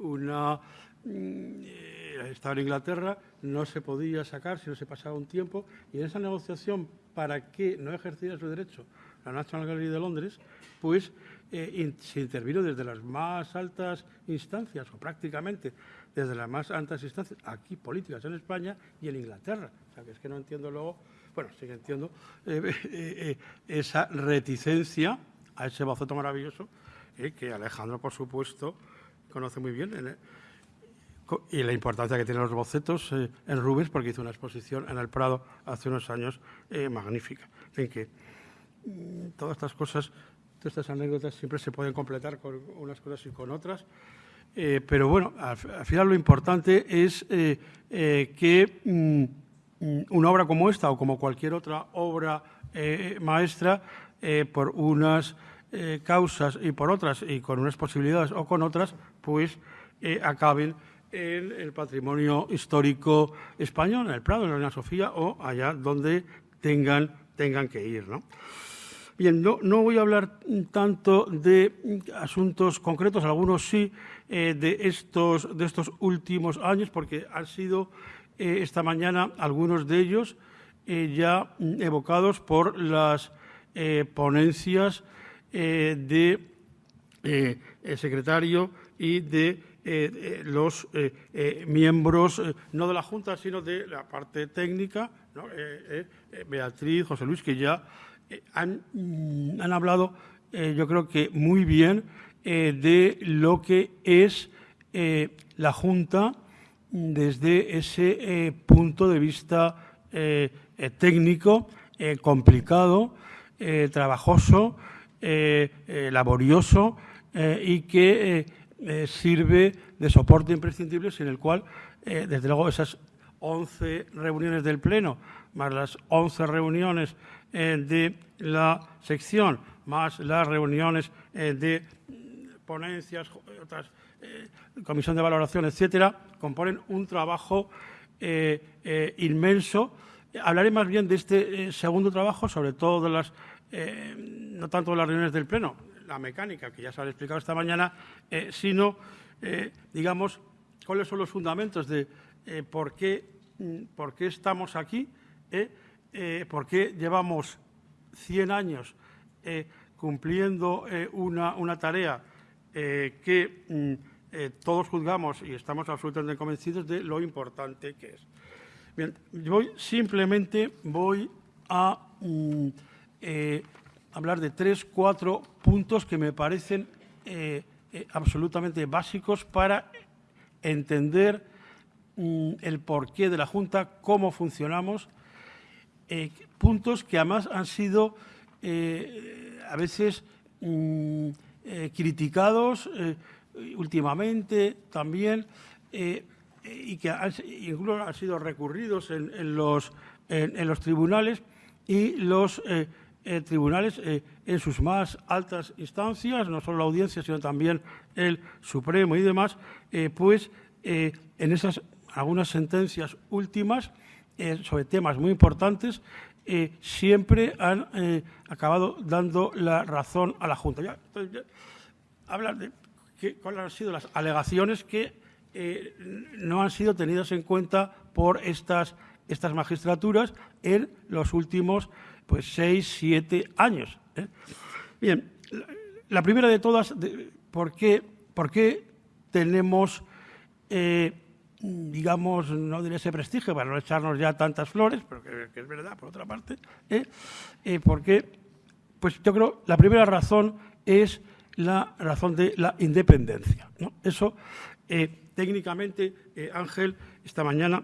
una Mm, eh, estaba en Inglaterra, no se podía sacar si no se pasaba un tiempo, y en esa negociación, para que no ejerciera su derecho la National Gallery de Londres, pues eh, se intervino desde las más altas instancias, o prácticamente desde las más altas instancias, aquí políticas en España y en Inglaterra. O sea, que es que no entiendo luego, bueno, sí que entiendo eh, [LAUGHS] esa reticencia a ese boceto maravilloso que Alejandro, por supuesto, conoce muy bien y la importancia que tienen los bocetos eh, en Rubens, porque hizo una exposición en el Prado hace unos años eh, magnífica, en que mm, todas estas cosas, todas estas anécdotas siempre se pueden completar con unas cosas y con otras. pero bueno, al, final lo importante es que mm, una obra como esta o como cualquier otra obra maestra, por unas causas y por otras, y con unas posibilidades o con otras, pues acaben en el patrimonio histórico español, en el Prado, en la Reina Sofía o allá donde tengan, tengan que ir. ¿no? Bien, no, no, voy a hablar tanto de asuntos concretos, algunos sí, eh, de, estos, de estos últimos años, porque han sido eh, esta mañana algunos de ellos eh, ya evocados por las ponencias de secretario y de eh, eh, los eh, miembros, no de la Junta, sino de la parte técnica, Beatriz, José Luis, que ya han, mm, han, hablado, yo creo que muy bien, de lo que es la Junta desde ese punto de vista técnico, complicado, trabajoso, laborioso y que eh, sirve de soporte imprescindible sin el cual, eh, desde luego, esas 11 reuniones del Pleno, más las 11 reuniones eh, de la sección, más las reuniones de ponencias, otras, comisión de valoración, etcétera, componen un trabajo inmenso. Hablaré más bien de este segundo trabajo, sobre todo de las, no tanto de las reuniones del Pleno, la mecánica, que ya se ha explicado esta mañana, eh, sino, eh, digamos, cuáles son los fundamentos de eh, por, qué, mm, por qué estamos aquí, por qué llevamos 100 años cumpliendo una, una, tarea que mm, todos juzgamos y estamos absolutamente convencidos de lo importante que es. Bien, voy, simplemente voy a mm, hablar de tres, cuatro puntos que me parecen eh, eh, absolutamente básicos para entender mm, el porqué de la Junta, cómo funcionamos, eh, puntos que además han sido a veces mm, criticados últimamente también y que incluso han sido recurridos en, los, en los tribunales y los eh, tribunales eh, en sus más altas instancias, no solo la audiencia, sino también el Supremo y demás, eh, pues en esas algunas sentencias últimas sobre temas muy importantes siempre han acabado dando la razón a la Junta. Ya, hablar de cuáles han sido las alegaciones que no han sido tenidas en cuenta por estas, estas magistraturas en los últimos pues seis, siete años. ¿eh? Bien, la primera de todas, ¿por, qué, ¿por qué tenemos, eh, digamos, no diré ese prestigio para no echarnos ya tantas flores, pero que, es verdad, por otra parte? ¿eh? porque, pues yo creo, la primera razón es la razón de la independencia. Eso, técnicamente, Ángel, esta mañana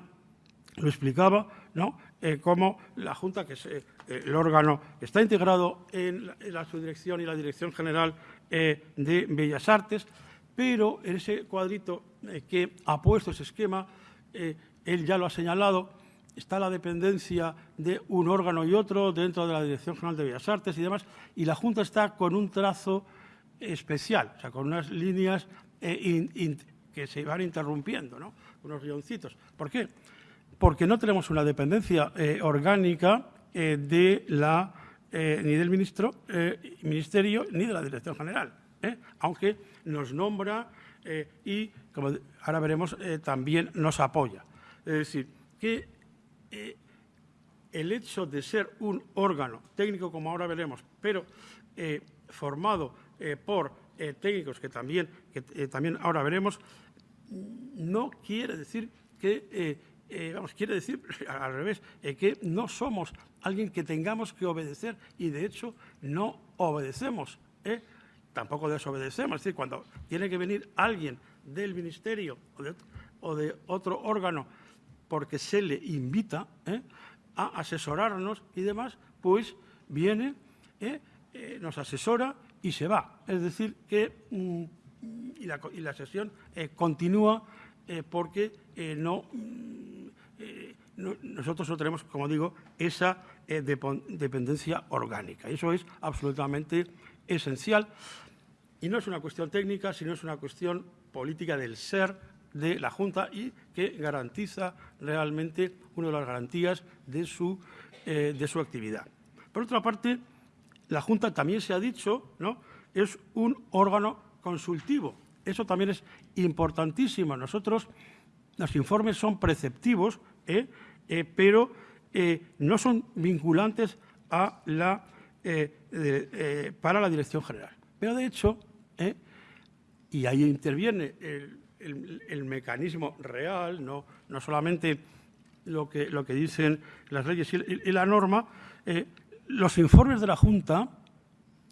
lo explicaba, ¿no? cómo la Junta, que es el órgano está integrado en la, subdirección y la Dirección General eh, de Bellas Artes, pero en ese cuadrito eh, que ha puesto ese esquema, eh, él ya lo ha señalado, está la dependencia de un órgano y otro dentro de la Dirección General de Bellas Artes y demás, y la Junta está con un trazo especial, o sea, con unas líneas que se van interrumpiendo, ¿no? unos guioncitos. ¿Por qué? Porque no tenemos una dependencia orgánica eh, de la, eh, ni del ministro, eh, ministerio ni de la Dirección General, aunque nos nombra y, como ahora veremos, también nos apoya. Es decir, que el hecho de ser un órgano técnico, como ahora veremos, pero formado por técnicos que también, que también ahora veremos, no quiere decir que eh, quiere decir, [LAUGHS] al revés, eh, que no somos alguien que tengamos que obedecer y, de hecho, no obedecemos. ¿eh? Tampoco desobedecemos. Es decir, cuando tiene que venir alguien del ministerio o de, otro órgano porque se le invita a asesorarnos y demás, pues viene, nos asesora y se va. Es decir, que mm, la, sesión continúa porque no, nosotros no tenemos, como digo, esa dependencia orgánica. Eso es absolutamente esencial y no es una cuestión técnica, sino es una cuestión política del ser de la Junta y que garantiza realmente una de las garantías de su, eh, de su actividad. Por otra parte, la Junta también se ha dicho, ¿no? es un órgano consultivo. Eso también es importantísimo. Nosotros, los informes son preceptivos, ¿eh? Eh, pero no son vinculantes para la Dirección General. Pero, de hecho, y ahí interviene el, mecanismo real, no, solamente lo que, dicen las leyes y, la norma, eh, los informes de la Junta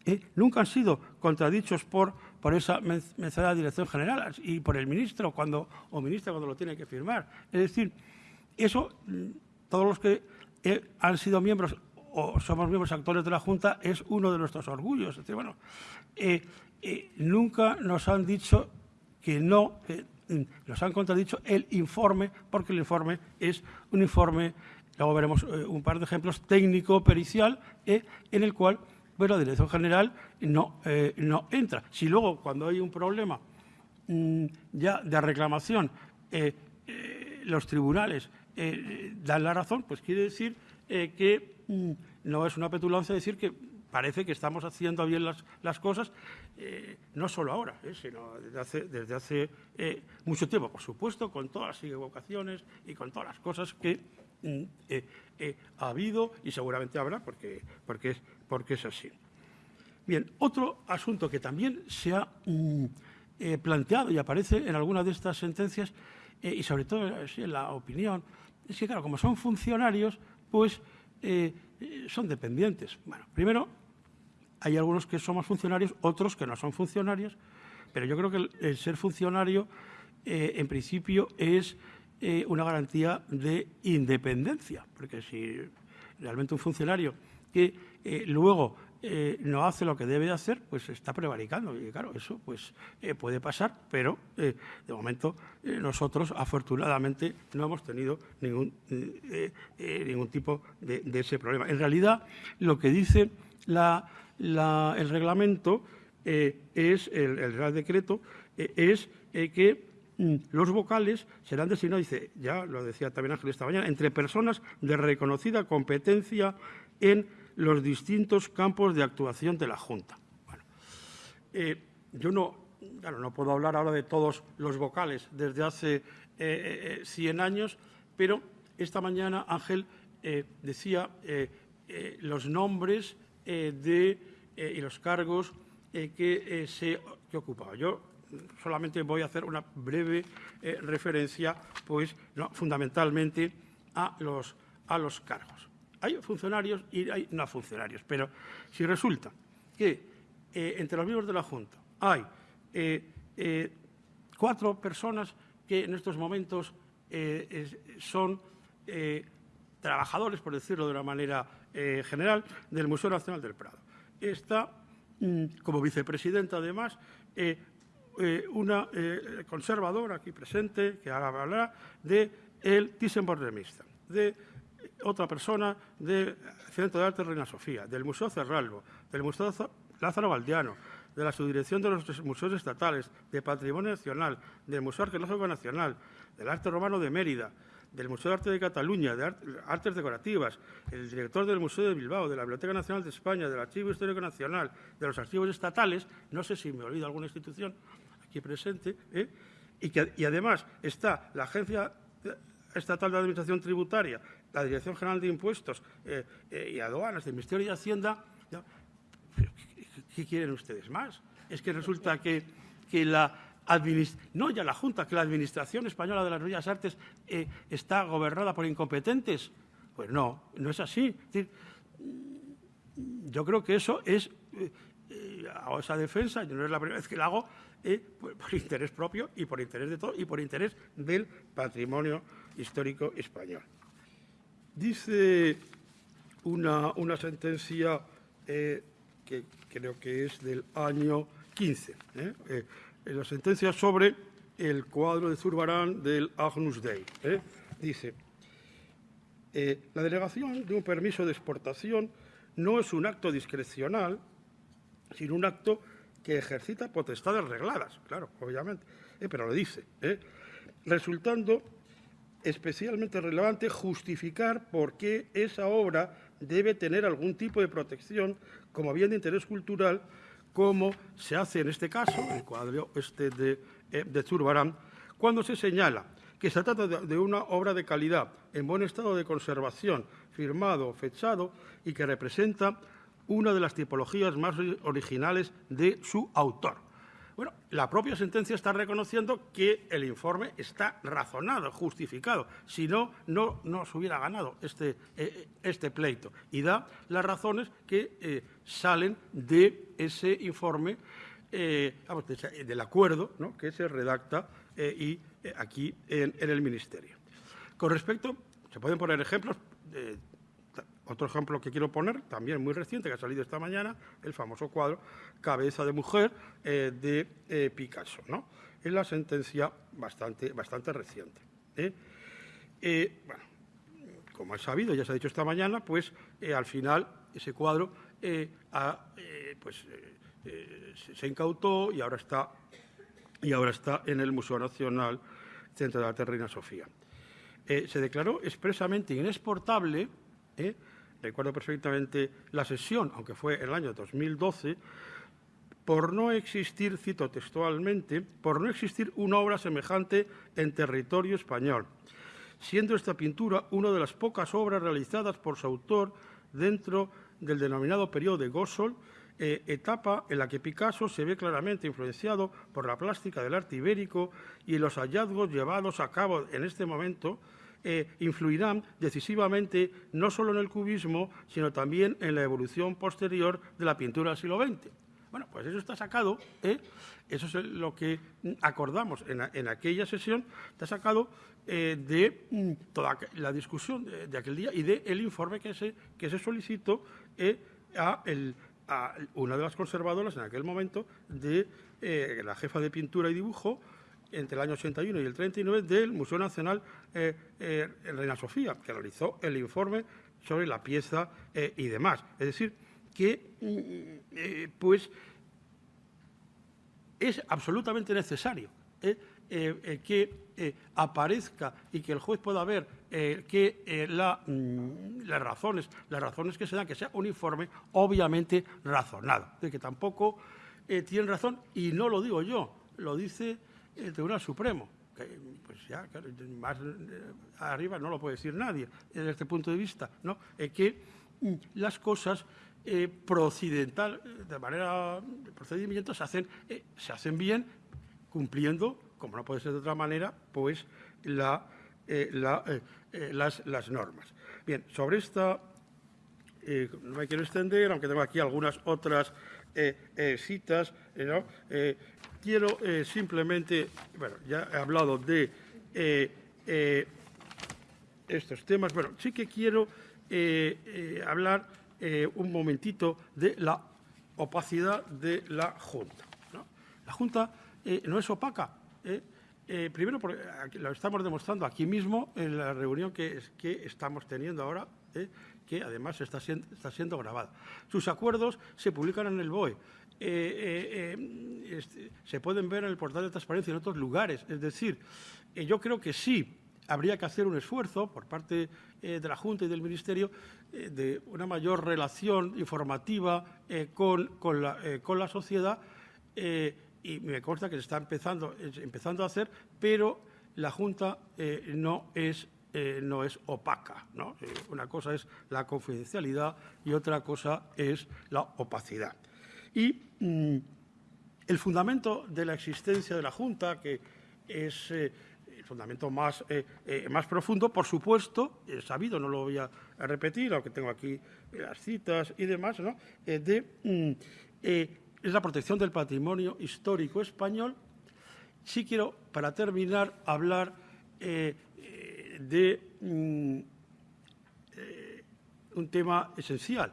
eh, nunca han sido contradichos por, por esa mencionada Dirección General y por el ministro cuando, o ministra cuando lo tiene que firmar. Es decir, eso, mm, todos los que eh, han sido miembros o somos miembros actores de la Junta, es uno de nuestros orgullos. Es decir, bueno, nunca nos han dicho que no nos han contradicho el informe, porque el informe es un informe, luego veremos eh, un par de ejemplos, técnico-pericial, eh, en el cual pues, la Dirección General no, eh, no entra. Si luego, cuando hay un problema mm, ya de reclamación, los tribunales dan la razón, pues quiere decir que mm, no es una petulancia decir que parece que estamos haciendo bien las, cosas, eh, no solo ahora, eh, sino desde hace, eh, mucho tiempo, por supuesto, con todas las equivocaciones y con todas las cosas que mm, ha habido y seguramente habrá, porque, porque, es, porque es así. Bien, otro asunto que también se ha mm, planteado y aparece en algunas de estas sentencias, y sobre todo en la opinión, es que, claro, como son funcionarios, pues son dependientes. Bueno, primero, hay algunos que somos funcionarios, otros que no son funcionarios, pero yo creo que el, ser funcionario, eh, en principio, es eh, una garantía de independencia, porque si realmente un funcionario que eh, luego no hace lo que debe de hacer, pues está prevaricando. Y claro, eso pues puede pasar, pero de momento nosotros afortunadamente no hemos tenido ningún, ningún tipo de, ese problema. En realidad, lo que dice la, el reglamento eh, es, el, Real Decreto, eh, es eh, que los vocales serán designados, dice, ya lo decía también Ángel esta mañana, entre personas de reconocida competencia en los distintos campos de actuación de la Junta. Bueno, yo no, no puedo hablar ahora de todos los vocales desde hace 100 años, pero esta mañana Ángel decía los nombres eh, de, eh, y los cargos eh, que se que ocupaba. Yo solamente voy a hacer una breve referencia, pues fundamentalmente a los, a los cargos. Hay funcionarios y hay no funcionarios, pero si resulta que entre los miembros de la Junta hay cuatro personas que en estos momentos son trabajadores, por decirlo de una manera eh, general, del Museo Nacional del Prado. Está, mm, como vicepresidenta, además, eh, eh, una conservadora aquí presente, que hablará, de el Thyssen-Bornemisza, de otra persona del Centro de Arte Reina Sofía, del Museo Cerralbo, del Museo Lázaro Valdiano, de la Subdirección de los Museos Estatales, de Patrimonio Nacional, del Museo Arqueológico Nacional, del Arte Romano de Mérida, del Museo de Arte de Cataluña, de Artes Decorativas, el director del Museo de Bilbao, de la Biblioteca Nacional de España, del Archivo Histórico Nacional, de los archivos estatales, no sé si me olvido alguna institución presente, ¿eh? y, que, y además está la Agencia Estatal de Administración Tributaria, la Dirección General de Impuestos eh, eh, y Aduanas, del Ministerio de Hacienda, ¿qué, quieren ustedes más? Es que resulta que, que la no ya la Junta, que la Administración Española de las Bellas Artes está gobernada por incompetentes. Pues no, no es así. yo creo que eso es, hago esa defensa, yo no es la primera vez que la hago, por, interés propio y por interés de todo y por interés del patrimonio histórico español. Dice una, una sentencia que creo que es del año 15, la sentencia sobre el cuadro de Zurbarán del Agnus Dei. ¿eh? Dice, eh, la denegación de un permiso de exportación no es un acto discrecional, sino un acto que ejercita potestades regladas, claro, obviamente, eh, pero lo dice, resultando especialmente relevante justificar por qué esa obra debe tener algún tipo de protección como bien de interés cultural, como se hace en este caso, el cuadro este de, eh, de Zurbarán, cuando se señala que se trata de una obra de calidad, en buen estado de conservación, firmado, fechado y que representa una de las tipologías más originales de su autor. Bueno, la propia sentencia está reconociendo que el informe está razonado, justificado. Si no, no, se hubiera ganado este, eh, este, pleito. Y da las razones que eh, salen de ese informe, eh, del acuerdo que se redacta y, aquí en, el Ministerio. Con respecto, se pueden poner ejemplos otro ejemplo que quiero poner, también muy reciente, que ha salido esta mañana, el famoso cuadro Cabeza de Mujer eh, de eh, Picasso. ¿no? Es la sentencia bastante, bastante reciente. ¿eh? como he sabido, ya se ha dicho esta mañana, pues al final ese cuadro pues, se incautó y ahora, está, y ahora está en el Museo Nacional Centro de Arte Reina Sofía. se declaró expresamente inexportable recuerdo perfectamente la sesión, aunque fue el año 2012, por no existir, cito textualmente, por no existir una obra semejante en territorio español, siendo esta pintura una de las pocas obras realizadas por su autor dentro del denominado periodo de Gossol, eh, etapa en la que Picasso se ve claramente influenciado por la plástica del arte ibérico y los hallazgos llevados a cabo en este momento eh, influirán decisivamente no solo en el cubismo, sino también en la evolución posterior de la pintura del siglo XX. Bueno, pues eso está sacado, ¿eh? eso es lo que acordamos en, aquella sesión, está sacado eh, de mm, toda la discusión de, aquel día y del informe que se, que se solicitó a, una de las conservadoras en aquel momento de la jefa de pintura y dibujo, entre el año 81 y el 39 del Museo Nacional eh, eh, Reina Sofía, que realizó el informe sobre la pieza eh, y demás. Es decir, que mm, pues es absolutamente necesario que aparezca y que el juez pueda ver que mm, las razones, las razones que se dan, que sea un informe obviamente razonado, de que tampoco tienen razón y no lo digo yo, lo dice el Tribunal Supremo, que pues ya más eh, arriba no lo puede decir nadie desde este punto de vista, ¿no? que mm, las cosas eh, de manera de procedimiento se hacen, eh, se hacen bien cumpliendo, como no puede ser de otra manera, pues la, las, las, normas. Bien, sobre esta no me quiero extender, aunque tengo aquí algunas otras citas, ¿no? Quiero eh, simplemente, bueno, ya he hablado de eh, eh, estos temas, bueno, sí que quiero hablar un momentito de la opacidad de la Junta. La Junta no es opaca. primero, porque lo estamos demostrando aquí mismo en la reunión que, estamos teniendo ahora, que además está siendo grabada. Sus acuerdos se publican en el BOE. Eh, eh, eh, este, se pueden ver en el portal de transparencia en otros lugares. Es decir, yo creo que sí habría que hacer un esfuerzo por parte de la Junta y del Ministerio de una mayor relación informativa con, con, la, sociedad y me consta que se está empezando, empezando a hacer, pero la Junta no es no es opaca. ¿no? una cosa es la confidencialidad y otra cosa es la opacidad. Y mm, el fundamento de la existencia de la Junta, que es eh, el fundamento más, eh, eh, más profundo, por supuesto, es sabido, no lo voy a, repetir, aunque tengo aquí las citas y demás, ¿no? mm, es la protección del patrimonio histórico español. Sí quiero, para terminar, hablar de mm, un tema esencial,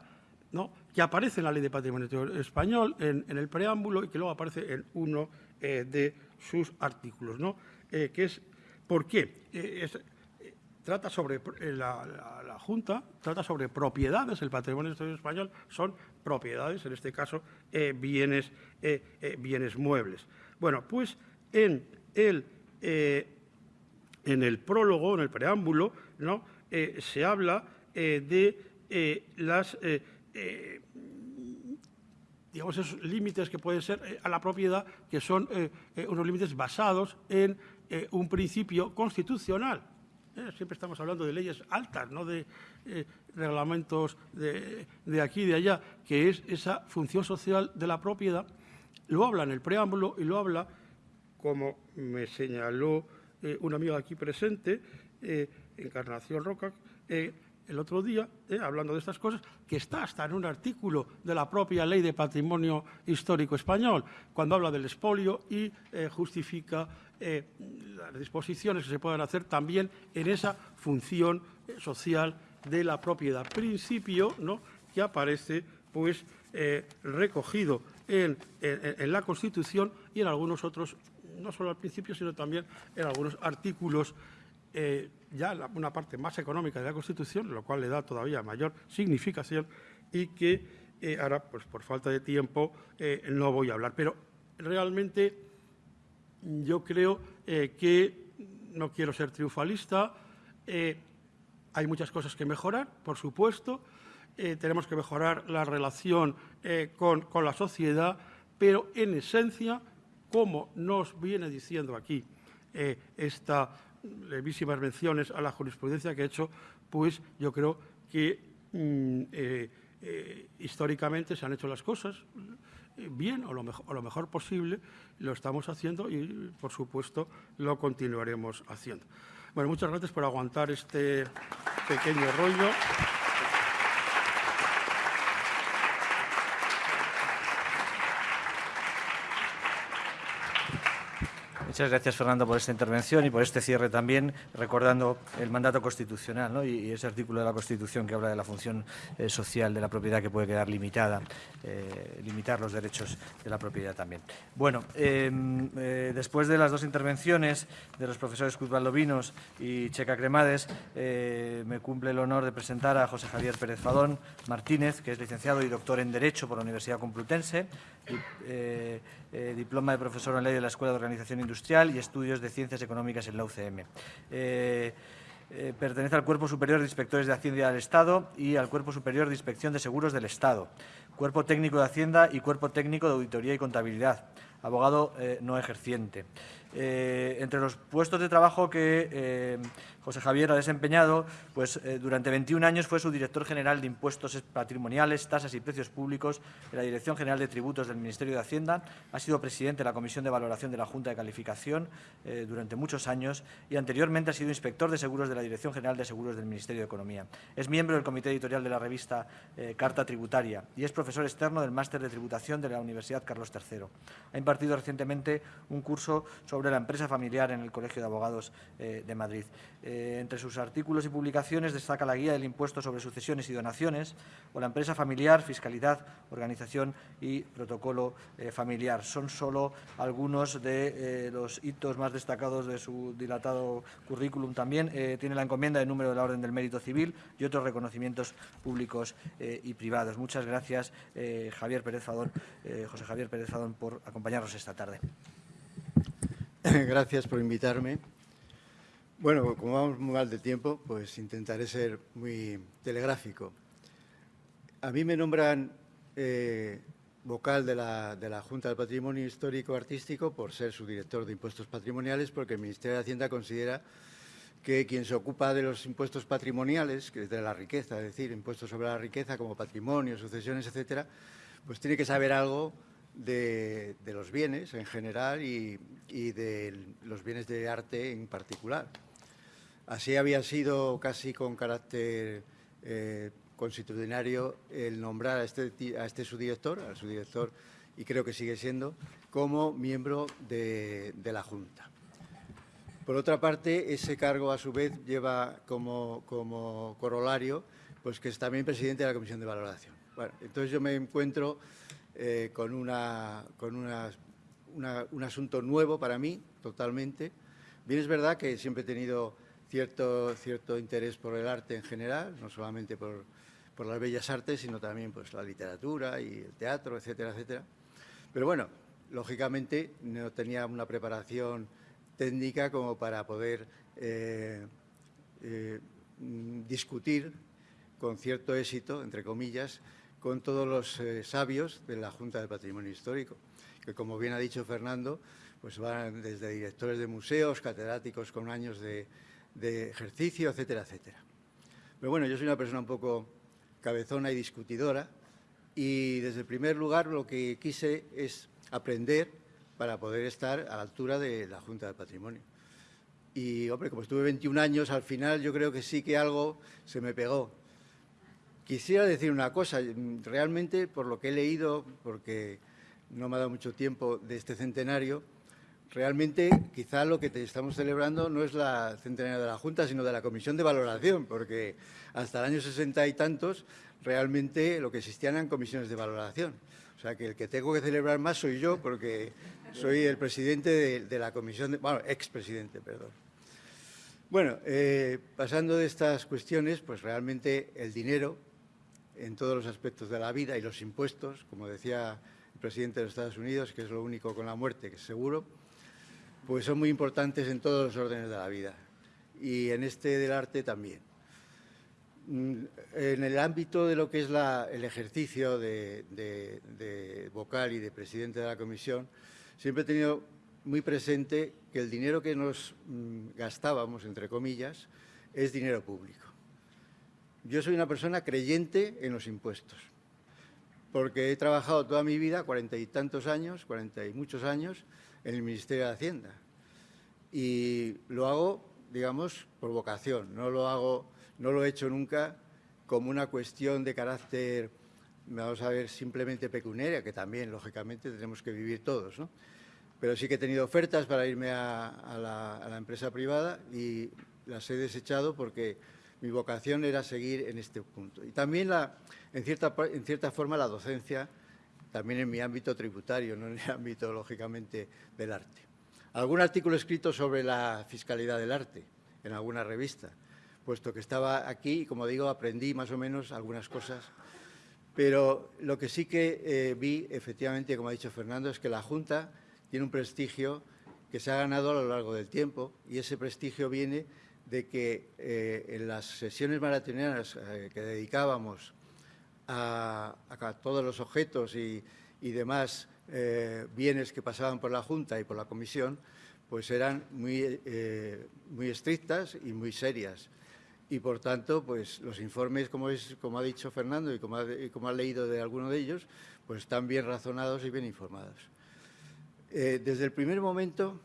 ¿no? Que aparece en la Ley de Patrimonio Español, en, el preámbulo, y que luego aparece en uno eh, de sus artículos, ¿no? Eh, es, ¿por qué? Eh, trata sobre, la, Junta trata sobre propiedades, el patrimonio español son propiedades, en este caso bienes, bienes muebles. Bueno, pues en el, en el prólogo, en el preámbulo, ¿no? se habla de las eh, digamos, esos límites que pueden ser eh, a la propiedad, que son eh, unos límites basados en un principio constitucional. siempre estamos hablando de leyes altas, no de reglamentos de, de, aquí y de allá, que es esa función social de la propiedad. Lo habla en el preámbulo y lo habla, como me señaló un amigo aquí presente, Encarnación Roca, el otro día, eh, hablando de estas cosas, que está hasta en un artículo de la propia Ley de Patrimonio Histórico Español, cuando habla del expolio y eh, justifica eh, las disposiciones que se puedan hacer también en esa función social de la propiedad. Principio ¿no? que aparece pues, recogido en, la Constitución y en algunos otros, no solo al principio, sino también en algunos artículos ya una parte más económica de la Constitución, lo cual le da todavía mayor significación y que eh, ahora, pues por falta de tiempo, eh, no voy a hablar. Pero realmente yo creo que no quiero ser triunfalista. hay muchas cosas que mejorar, por supuesto. tenemos que mejorar la relación con, con la sociedad, pero en esencia, como nos viene diciendo aquí esta levísimas menciones a la jurisprudencia que he hecho, pues yo creo que mm, eh, eh, históricamente se han hecho las cosas eh, bien o lo, mejor, o lo mejor posible, lo estamos haciendo y, por supuesto, lo continuaremos haciendo. Bueno, muchas gracias por aguantar este pequeño rollo. Muchas gracias, Fernando, por esta intervención y por este cierre también, recordando el mandato constitucional y, ese artículo de la Constitución que habla de la función eh, social de la propiedad que puede quedar limitada, eh, limitar los derechos de la propiedad también. Bueno, em, eh, después de las dos intervenciones de los profesores Cuzbaldo Vinos y Checa Cremades, me cumple el honor de presentar a José Javier Pérez Fadón Martínez, que es licenciado y doctor en Derecho por la Universidad Complutense, diploma de profesor en Ley de la Escuela de Organización Industrial y Estudios de Ciencias Económicas en la UCM. Eh, eh, pertenece al Cuerpo Superior de Inspectores de Hacienda del Estado y al Cuerpo Superior de Inspección de Seguros del Estado, Cuerpo Técnico de Hacienda y Cuerpo Técnico de Auditoría y Contabilidad, abogado eh, no ejerciente. Entre los puestos de trabajo que José Javier ha desempeñado, pues eh, durante 21 años fue subdirector general de Impuestos Patrimoniales, Tasas y Precios Públicos de la Dirección General de Tributos del Ministerio de Hacienda, ha sido presidente de la Comisión de Valoración de la Junta de Calificación eh, durante muchos años y anteriormente ha sido inspector de seguros de la Dirección General de Seguros del Ministerio de Economía. Es miembro del comité editorial de la revista eh, Carta Tributaria y es profesor externo del Máster de Tributación de la Universidad Carlos III. Ha impartido recientemente un curso sobre la empresa familiar en el Colegio de Abogados de Madrid. Eh, entre sus artículos y publicaciones destaca la guía del impuesto sobre sucesiones y donaciones o la empresa familiar, fiscalidad, organización y protocolo eh, familiar. Son solo algunos de eh, los hitos más destacados de su dilatado currículum. También tiene la encomienda del número de la Orden del Mérito Civil y otros reconocimientos públicos y privados. Muchas gracias, Javier Pérez Fadón, José Javier Pérez Fadón, por acompañarnos esta tarde. [LAUGHS] Gracias por invitarme. Bueno, como vamos muy mal de tiempo, pues intentaré ser muy telegráfico. A mí me nombran eh, vocal de la, de la, Junta del Patrimonio Histórico Artístico por ser su director de impuestos patrimoniales, porque el Ministerio de Hacienda considera que quien se ocupa de los impuestos patrimoniales, que es de la riqueza, es decir, impuestos sobre la riqueza como patrimonio, sucesiones, etcétera, pues tiene que saber algo de, los bienes en general y, y de los bienes de arte en particular. Así había sido casi con carácter eh, constitucionario el nombrar a este, a este subdirector, al subdirector, y creo que sigue siendo, como miembro de, la Junta. Por otra parte, ese cargo a su vez lleva como, como corolario pues que es también presidente de la Comisión de Valoración. Bueno, entonces yo me encuentro eh, con, una, con un asunto nuevo para mí, totalmente. Bien es verdad que siempre he tenido cierto, cierto interés por el arte en general, no solamente por, por las bellas artes, sino también pues, la literatura y el teatro, etcétera, etcétera. Pero bueno, lógicamente no tenía una preparación técnica como para poder eh, eh, discutir con cierto éxito, entre comillas, con todos los eh, sabios de la Junta de Patrimonio Histórico, que como bien ha dicho Fernando, pues van desde directores de museos, catedráticos con años de, de ejercicio, etcétera, etcétera. Pero bueno, yo soy una persona un poco cabezona y discutidora y desde el primer lugar lo que quise es aprender para poder estar a la altura de la Junta de Patrimonio. Y, hombre, como estuve 21 años, al final yo creo que sí que algo se me pegó. Quisiera decir una cosa, realmente por lo que he leído, porque no me ha dado mucho tiempo de este centenario, realmente quizá lo que estamos celebrando no es la centenaria de la Junta, sino de la Comisión de Valoración, porque hasta el año 60 y tantos realmente lo que existían eran comisiones de valoración. O sea, que el que tengo que celebrar más soy yo, porque soy el presidente de, la comisión, de, bueno, expresidente, perdón. Bueno, eh, pasando de estas cuestiones, pues realmente el dinero en todos los aspectos de la vida y los impuestos, como decía el presidente de los Estados Unidos, que es lo único con la muerte que es seguro, pues son muy importantes en todos los órdenes de la vida y en este del arte también. Mm, en el ámbito de lo que es el ejercicio de, vocal y de presidente de la comisión, siempre he tenido muy presente que el dinero que nos mm, gastábamos, entre comillas, es dinero público. Yo soy una persona creyente en los impuestos, porque he trabajado toda mi vida, cuarenta y tantos años, cuarenta y muchos años, en el Ministerio de Hacienda. Y lo hago, digamos, por vocación, no lo hago, no lo he hecho nunca como una cuestión de carácter, vamos a ver, simplemente pecuniaria, que también, lógicamente, tenemos que vivir todos, ¿no? Pero sí que he tenido ofertas para irme a, la, empresa privada y las he desechado porque mi vocación era seguir en este punto. Y también, la, en, cierta, en cierta forma, la docencia también en mi ámbito tributario, no en el ámbito, lógicamente, del arte. Algún artículo escrito sobre la fiscalidad del arte en alguna revista, puesto que estaba aquí y, como digo, aprendí más o menos algunas cosas. Pero lo que sí que eh, vi, efectivamente, como ha dicho Fernando, es que la Junta tiene un prestigio que se ha ganado a lo largo del tiempo y ese prestigio viene de que eh, en las sesiones maratonianas eh, que dedicábamos a, todos los objetos y, demás eh, bienes que pasaban por la Junta y por la Comisión, pues eran muy, muy estrictas y muy serias. Y, por tanto, pues los informes, como, es, como ha dicho Fernando y como ha, como ha leído de alguno de ellos, pues están bien razonados y bien informados. Desde el primer momento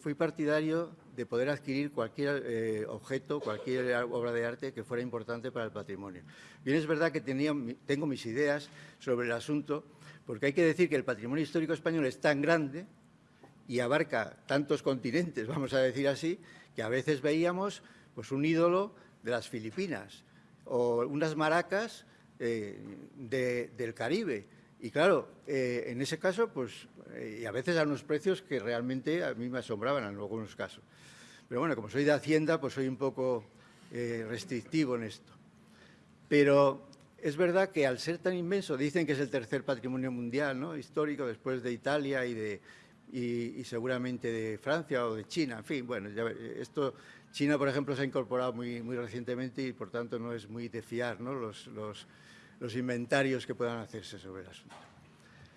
fui partidario de poder adquirir cualquier eh, objeto, cualquier obra de arte que fuera importante para el patrimonio. Bien, es verdad que tenía, tengo mis ideas sobre el asunto, porque hay que decir que el patrimonio histórico español es tan grande y abarca tantos continentes, vamos a decir así, que a veces veíamos pues, un ídolo de las Filipinas o unas maracas eh, del Caribe. Y claro, eh, en ese caso, pues, y a veces a unos precios que realmente a mí me asombraban en algunos casos. Pero bueno, como soy de Hacienda, pues soy un poco eh, restrictivo en esto. Pero es verdad que al ser tan inmenso, dicen que es el tercer patrimonio mundial ¿no? histórico después de Italia y, de, y, seguramente de Francia o de China. En fin, bueno, esto, China, por ejemplo, se ha incorporado muy, muy recientemente y, por tanto, no es muy de fiar ¿no? los, los, los inventarios que puedan hacerse sobre el asunto.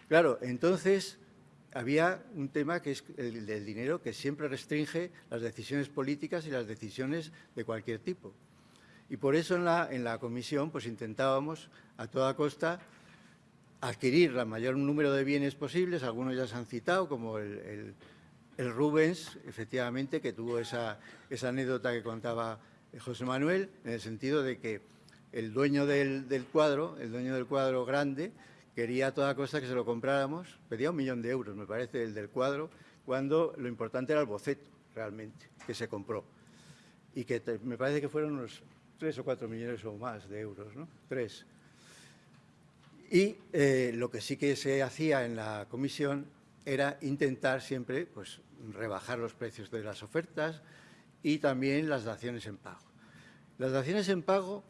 Claro, entonces había un tema que es el del dinero que siempre restringe las decisiones políticas y las decisiones de cualquier tipo. Y por eso en la, en la comisión pues intentábamos a toda costa adquirir el mayor número de bienes posibles, algunos ya se han citado, como el, Rubens, efectivamente, que tuvo esa, esa, anécdota que contaba José Manuel, en el sentido de que el dueño del, del cuadro, el dueño del cuadro grande, quería a toda costa que se lo compráramos, pedía un millón de euros, me parece, el del cuadro, cuando lo importante era el boceto, realmente, que se compró. Y que me parece que fueron unos tres o cuatro millones o más de euros, ¿no? Tres. Y eh, lo que sí que se hacía en la comisión era intentar siempre pues, rebajar los precios de las ofertas y también las daciones en pago. Las daciones en pago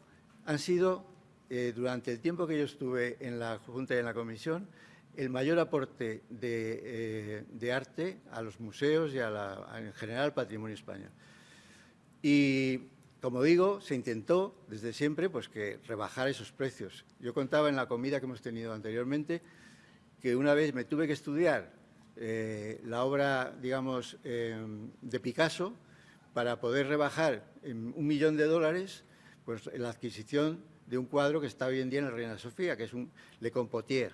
han sido, eh, durante el tiempo que yo estuve en la Junta y en la Comisión, el mayor aporte de, eh, arte a los museos y en general al patrimonio español. Y como digo, se intentó desde siempre pues, que rebajar esos precios. Yo contaba en la comida que hemos tenido anteriormente que una vez me tuve que estudiar eh, la obra, digamos, de Picasso para poder rebajar un millón de dólares pues, la adquisición de un cuadro que está hoy en día en la Reina Sofía, que es un Le Compotier.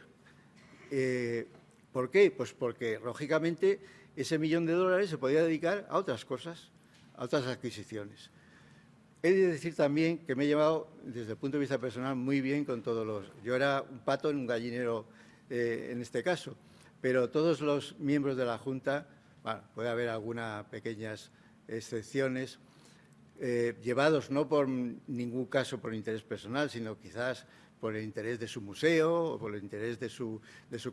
Eh, ¿Por qué? Pues porque, lógicamente, ese millón de dólares se podía dedicar a otras cosas, a otras adquisiciones. He de decir también que me he llevado, desde el punto de vista personal, muy bien con todos los... Yo era un pato en un gallinero eh, en este caso, pero todos los miembros de la Junta, bueno, puede haber algunas pequeñas excepciones, eh, llevados no por ningún caso por interés personal, sino quizás por el interés de su museo o por el interés de su,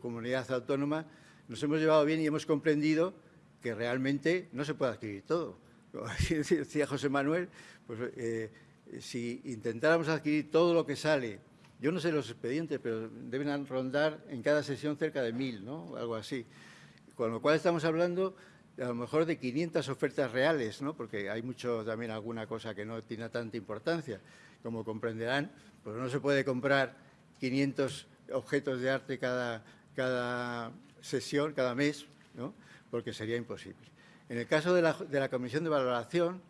comunidad autónoma, nos hemos llevado bien y hemos comprendido que realmente no se puede adquirir todo como [LAUGHS] decía José Manuel, pues eh, si intentáramos adquirir todo lo que sale, yo no sé los expedientes, pero deben rondar en cada sesión cerca de mil, ¿no? Algo así. Con lo cual estamos hablando a lo mejor de 500 ofertas reales, ¿no? porque hay mucho también alguna cosa que no tiene tanta importancia. Como comprenderán, pues no se puede comprar 500 objetos de arte cada, cada sesión, cada mes, ¿no? porque sería imposible. En el caso de la, comisión de valoración,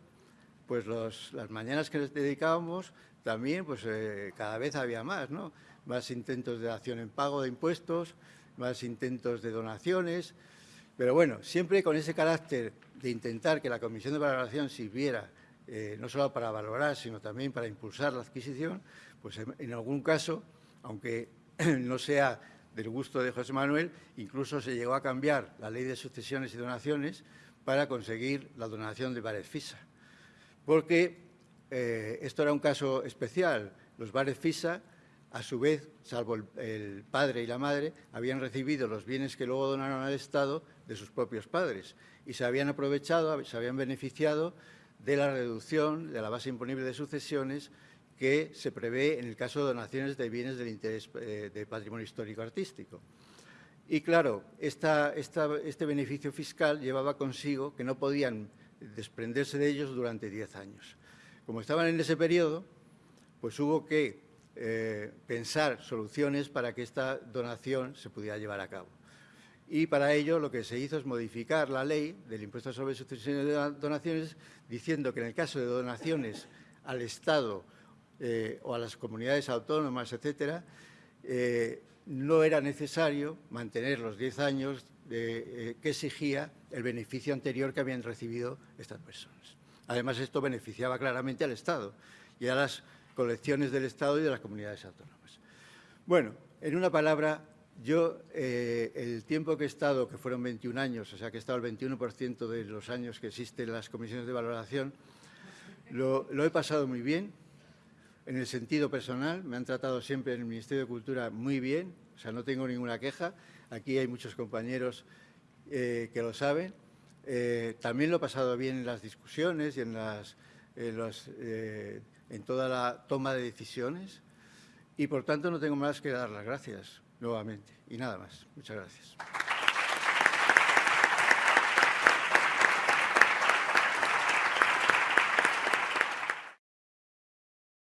pues las mañanas que nos dedicábamos también pues, eh, cada vez había más, ¿no? Más intentos de acción en pago de impuestos, más intentos de donaciones, pero bueno, siempre con ese carácter de intentar que la comisión de valoración sirviera eh, no solo para valorar, sino también para impulsar la adquisición, pues en algún caso, aunque [CLEARS THROAT] no sea del gusto de José Manuel, incluso se llegó a cambiar la ley de sucesiones y donaciones para conseguir la donación de bares FISA. Porque eh, esto era un caso especial. Los bares FISA, a su vez, salvo el, padre y la madre, habían recibido los bienes que luego donaron al Estado de sus propios padres y se habían aprovechado, se habían beneficiado de la reducción de la base imponible de sucesiones que se prevé en el caso de donaciones de bienes del interés eh, de patrimonio histórico artístico. Y claro, este beneficio fiscal llevaba consigo que no podían desprenderse de ellos durante 10 años. Como estaban en ese periodo, pues hubo que eh, pensar soluciones para que esta donación se pudiera llevar a cabo. Y para ello lo que se hizo es modificar la ley del impuesto sobre sucesiones de donaciones, diciendo que en el caso de donaciones al Estado eh, o a las comunidades autónomas, etcétera, eh, no era necesario mantener los 10 años eh, que exigía el beneficio anterior que habían recibido estas personas. Además, esto beneficiaba claramente al Estado y a las colecciones del Estado y de las comunidades autónomas. Bueno, en una palabra, yo eh, el tiempo que he estado, que fueron 21 años, o sea que he estado el 21% de los años que existen las comisiones de valoración, lo he pasado muy bien, en el sentido personal, me han tratado siempre en el Ministerio de Cultura muy bien, o sea, no tengo ninguna queja. Aquí hay muchos compañeros eh, que lo saben. Eh, también lo he pasado bien en las discusiones y en, las, eh, en toda la toma de decisiones. Y, por tanto, no tengo más que dar las gracias nuevamente. Y nada más. Muchas gracias.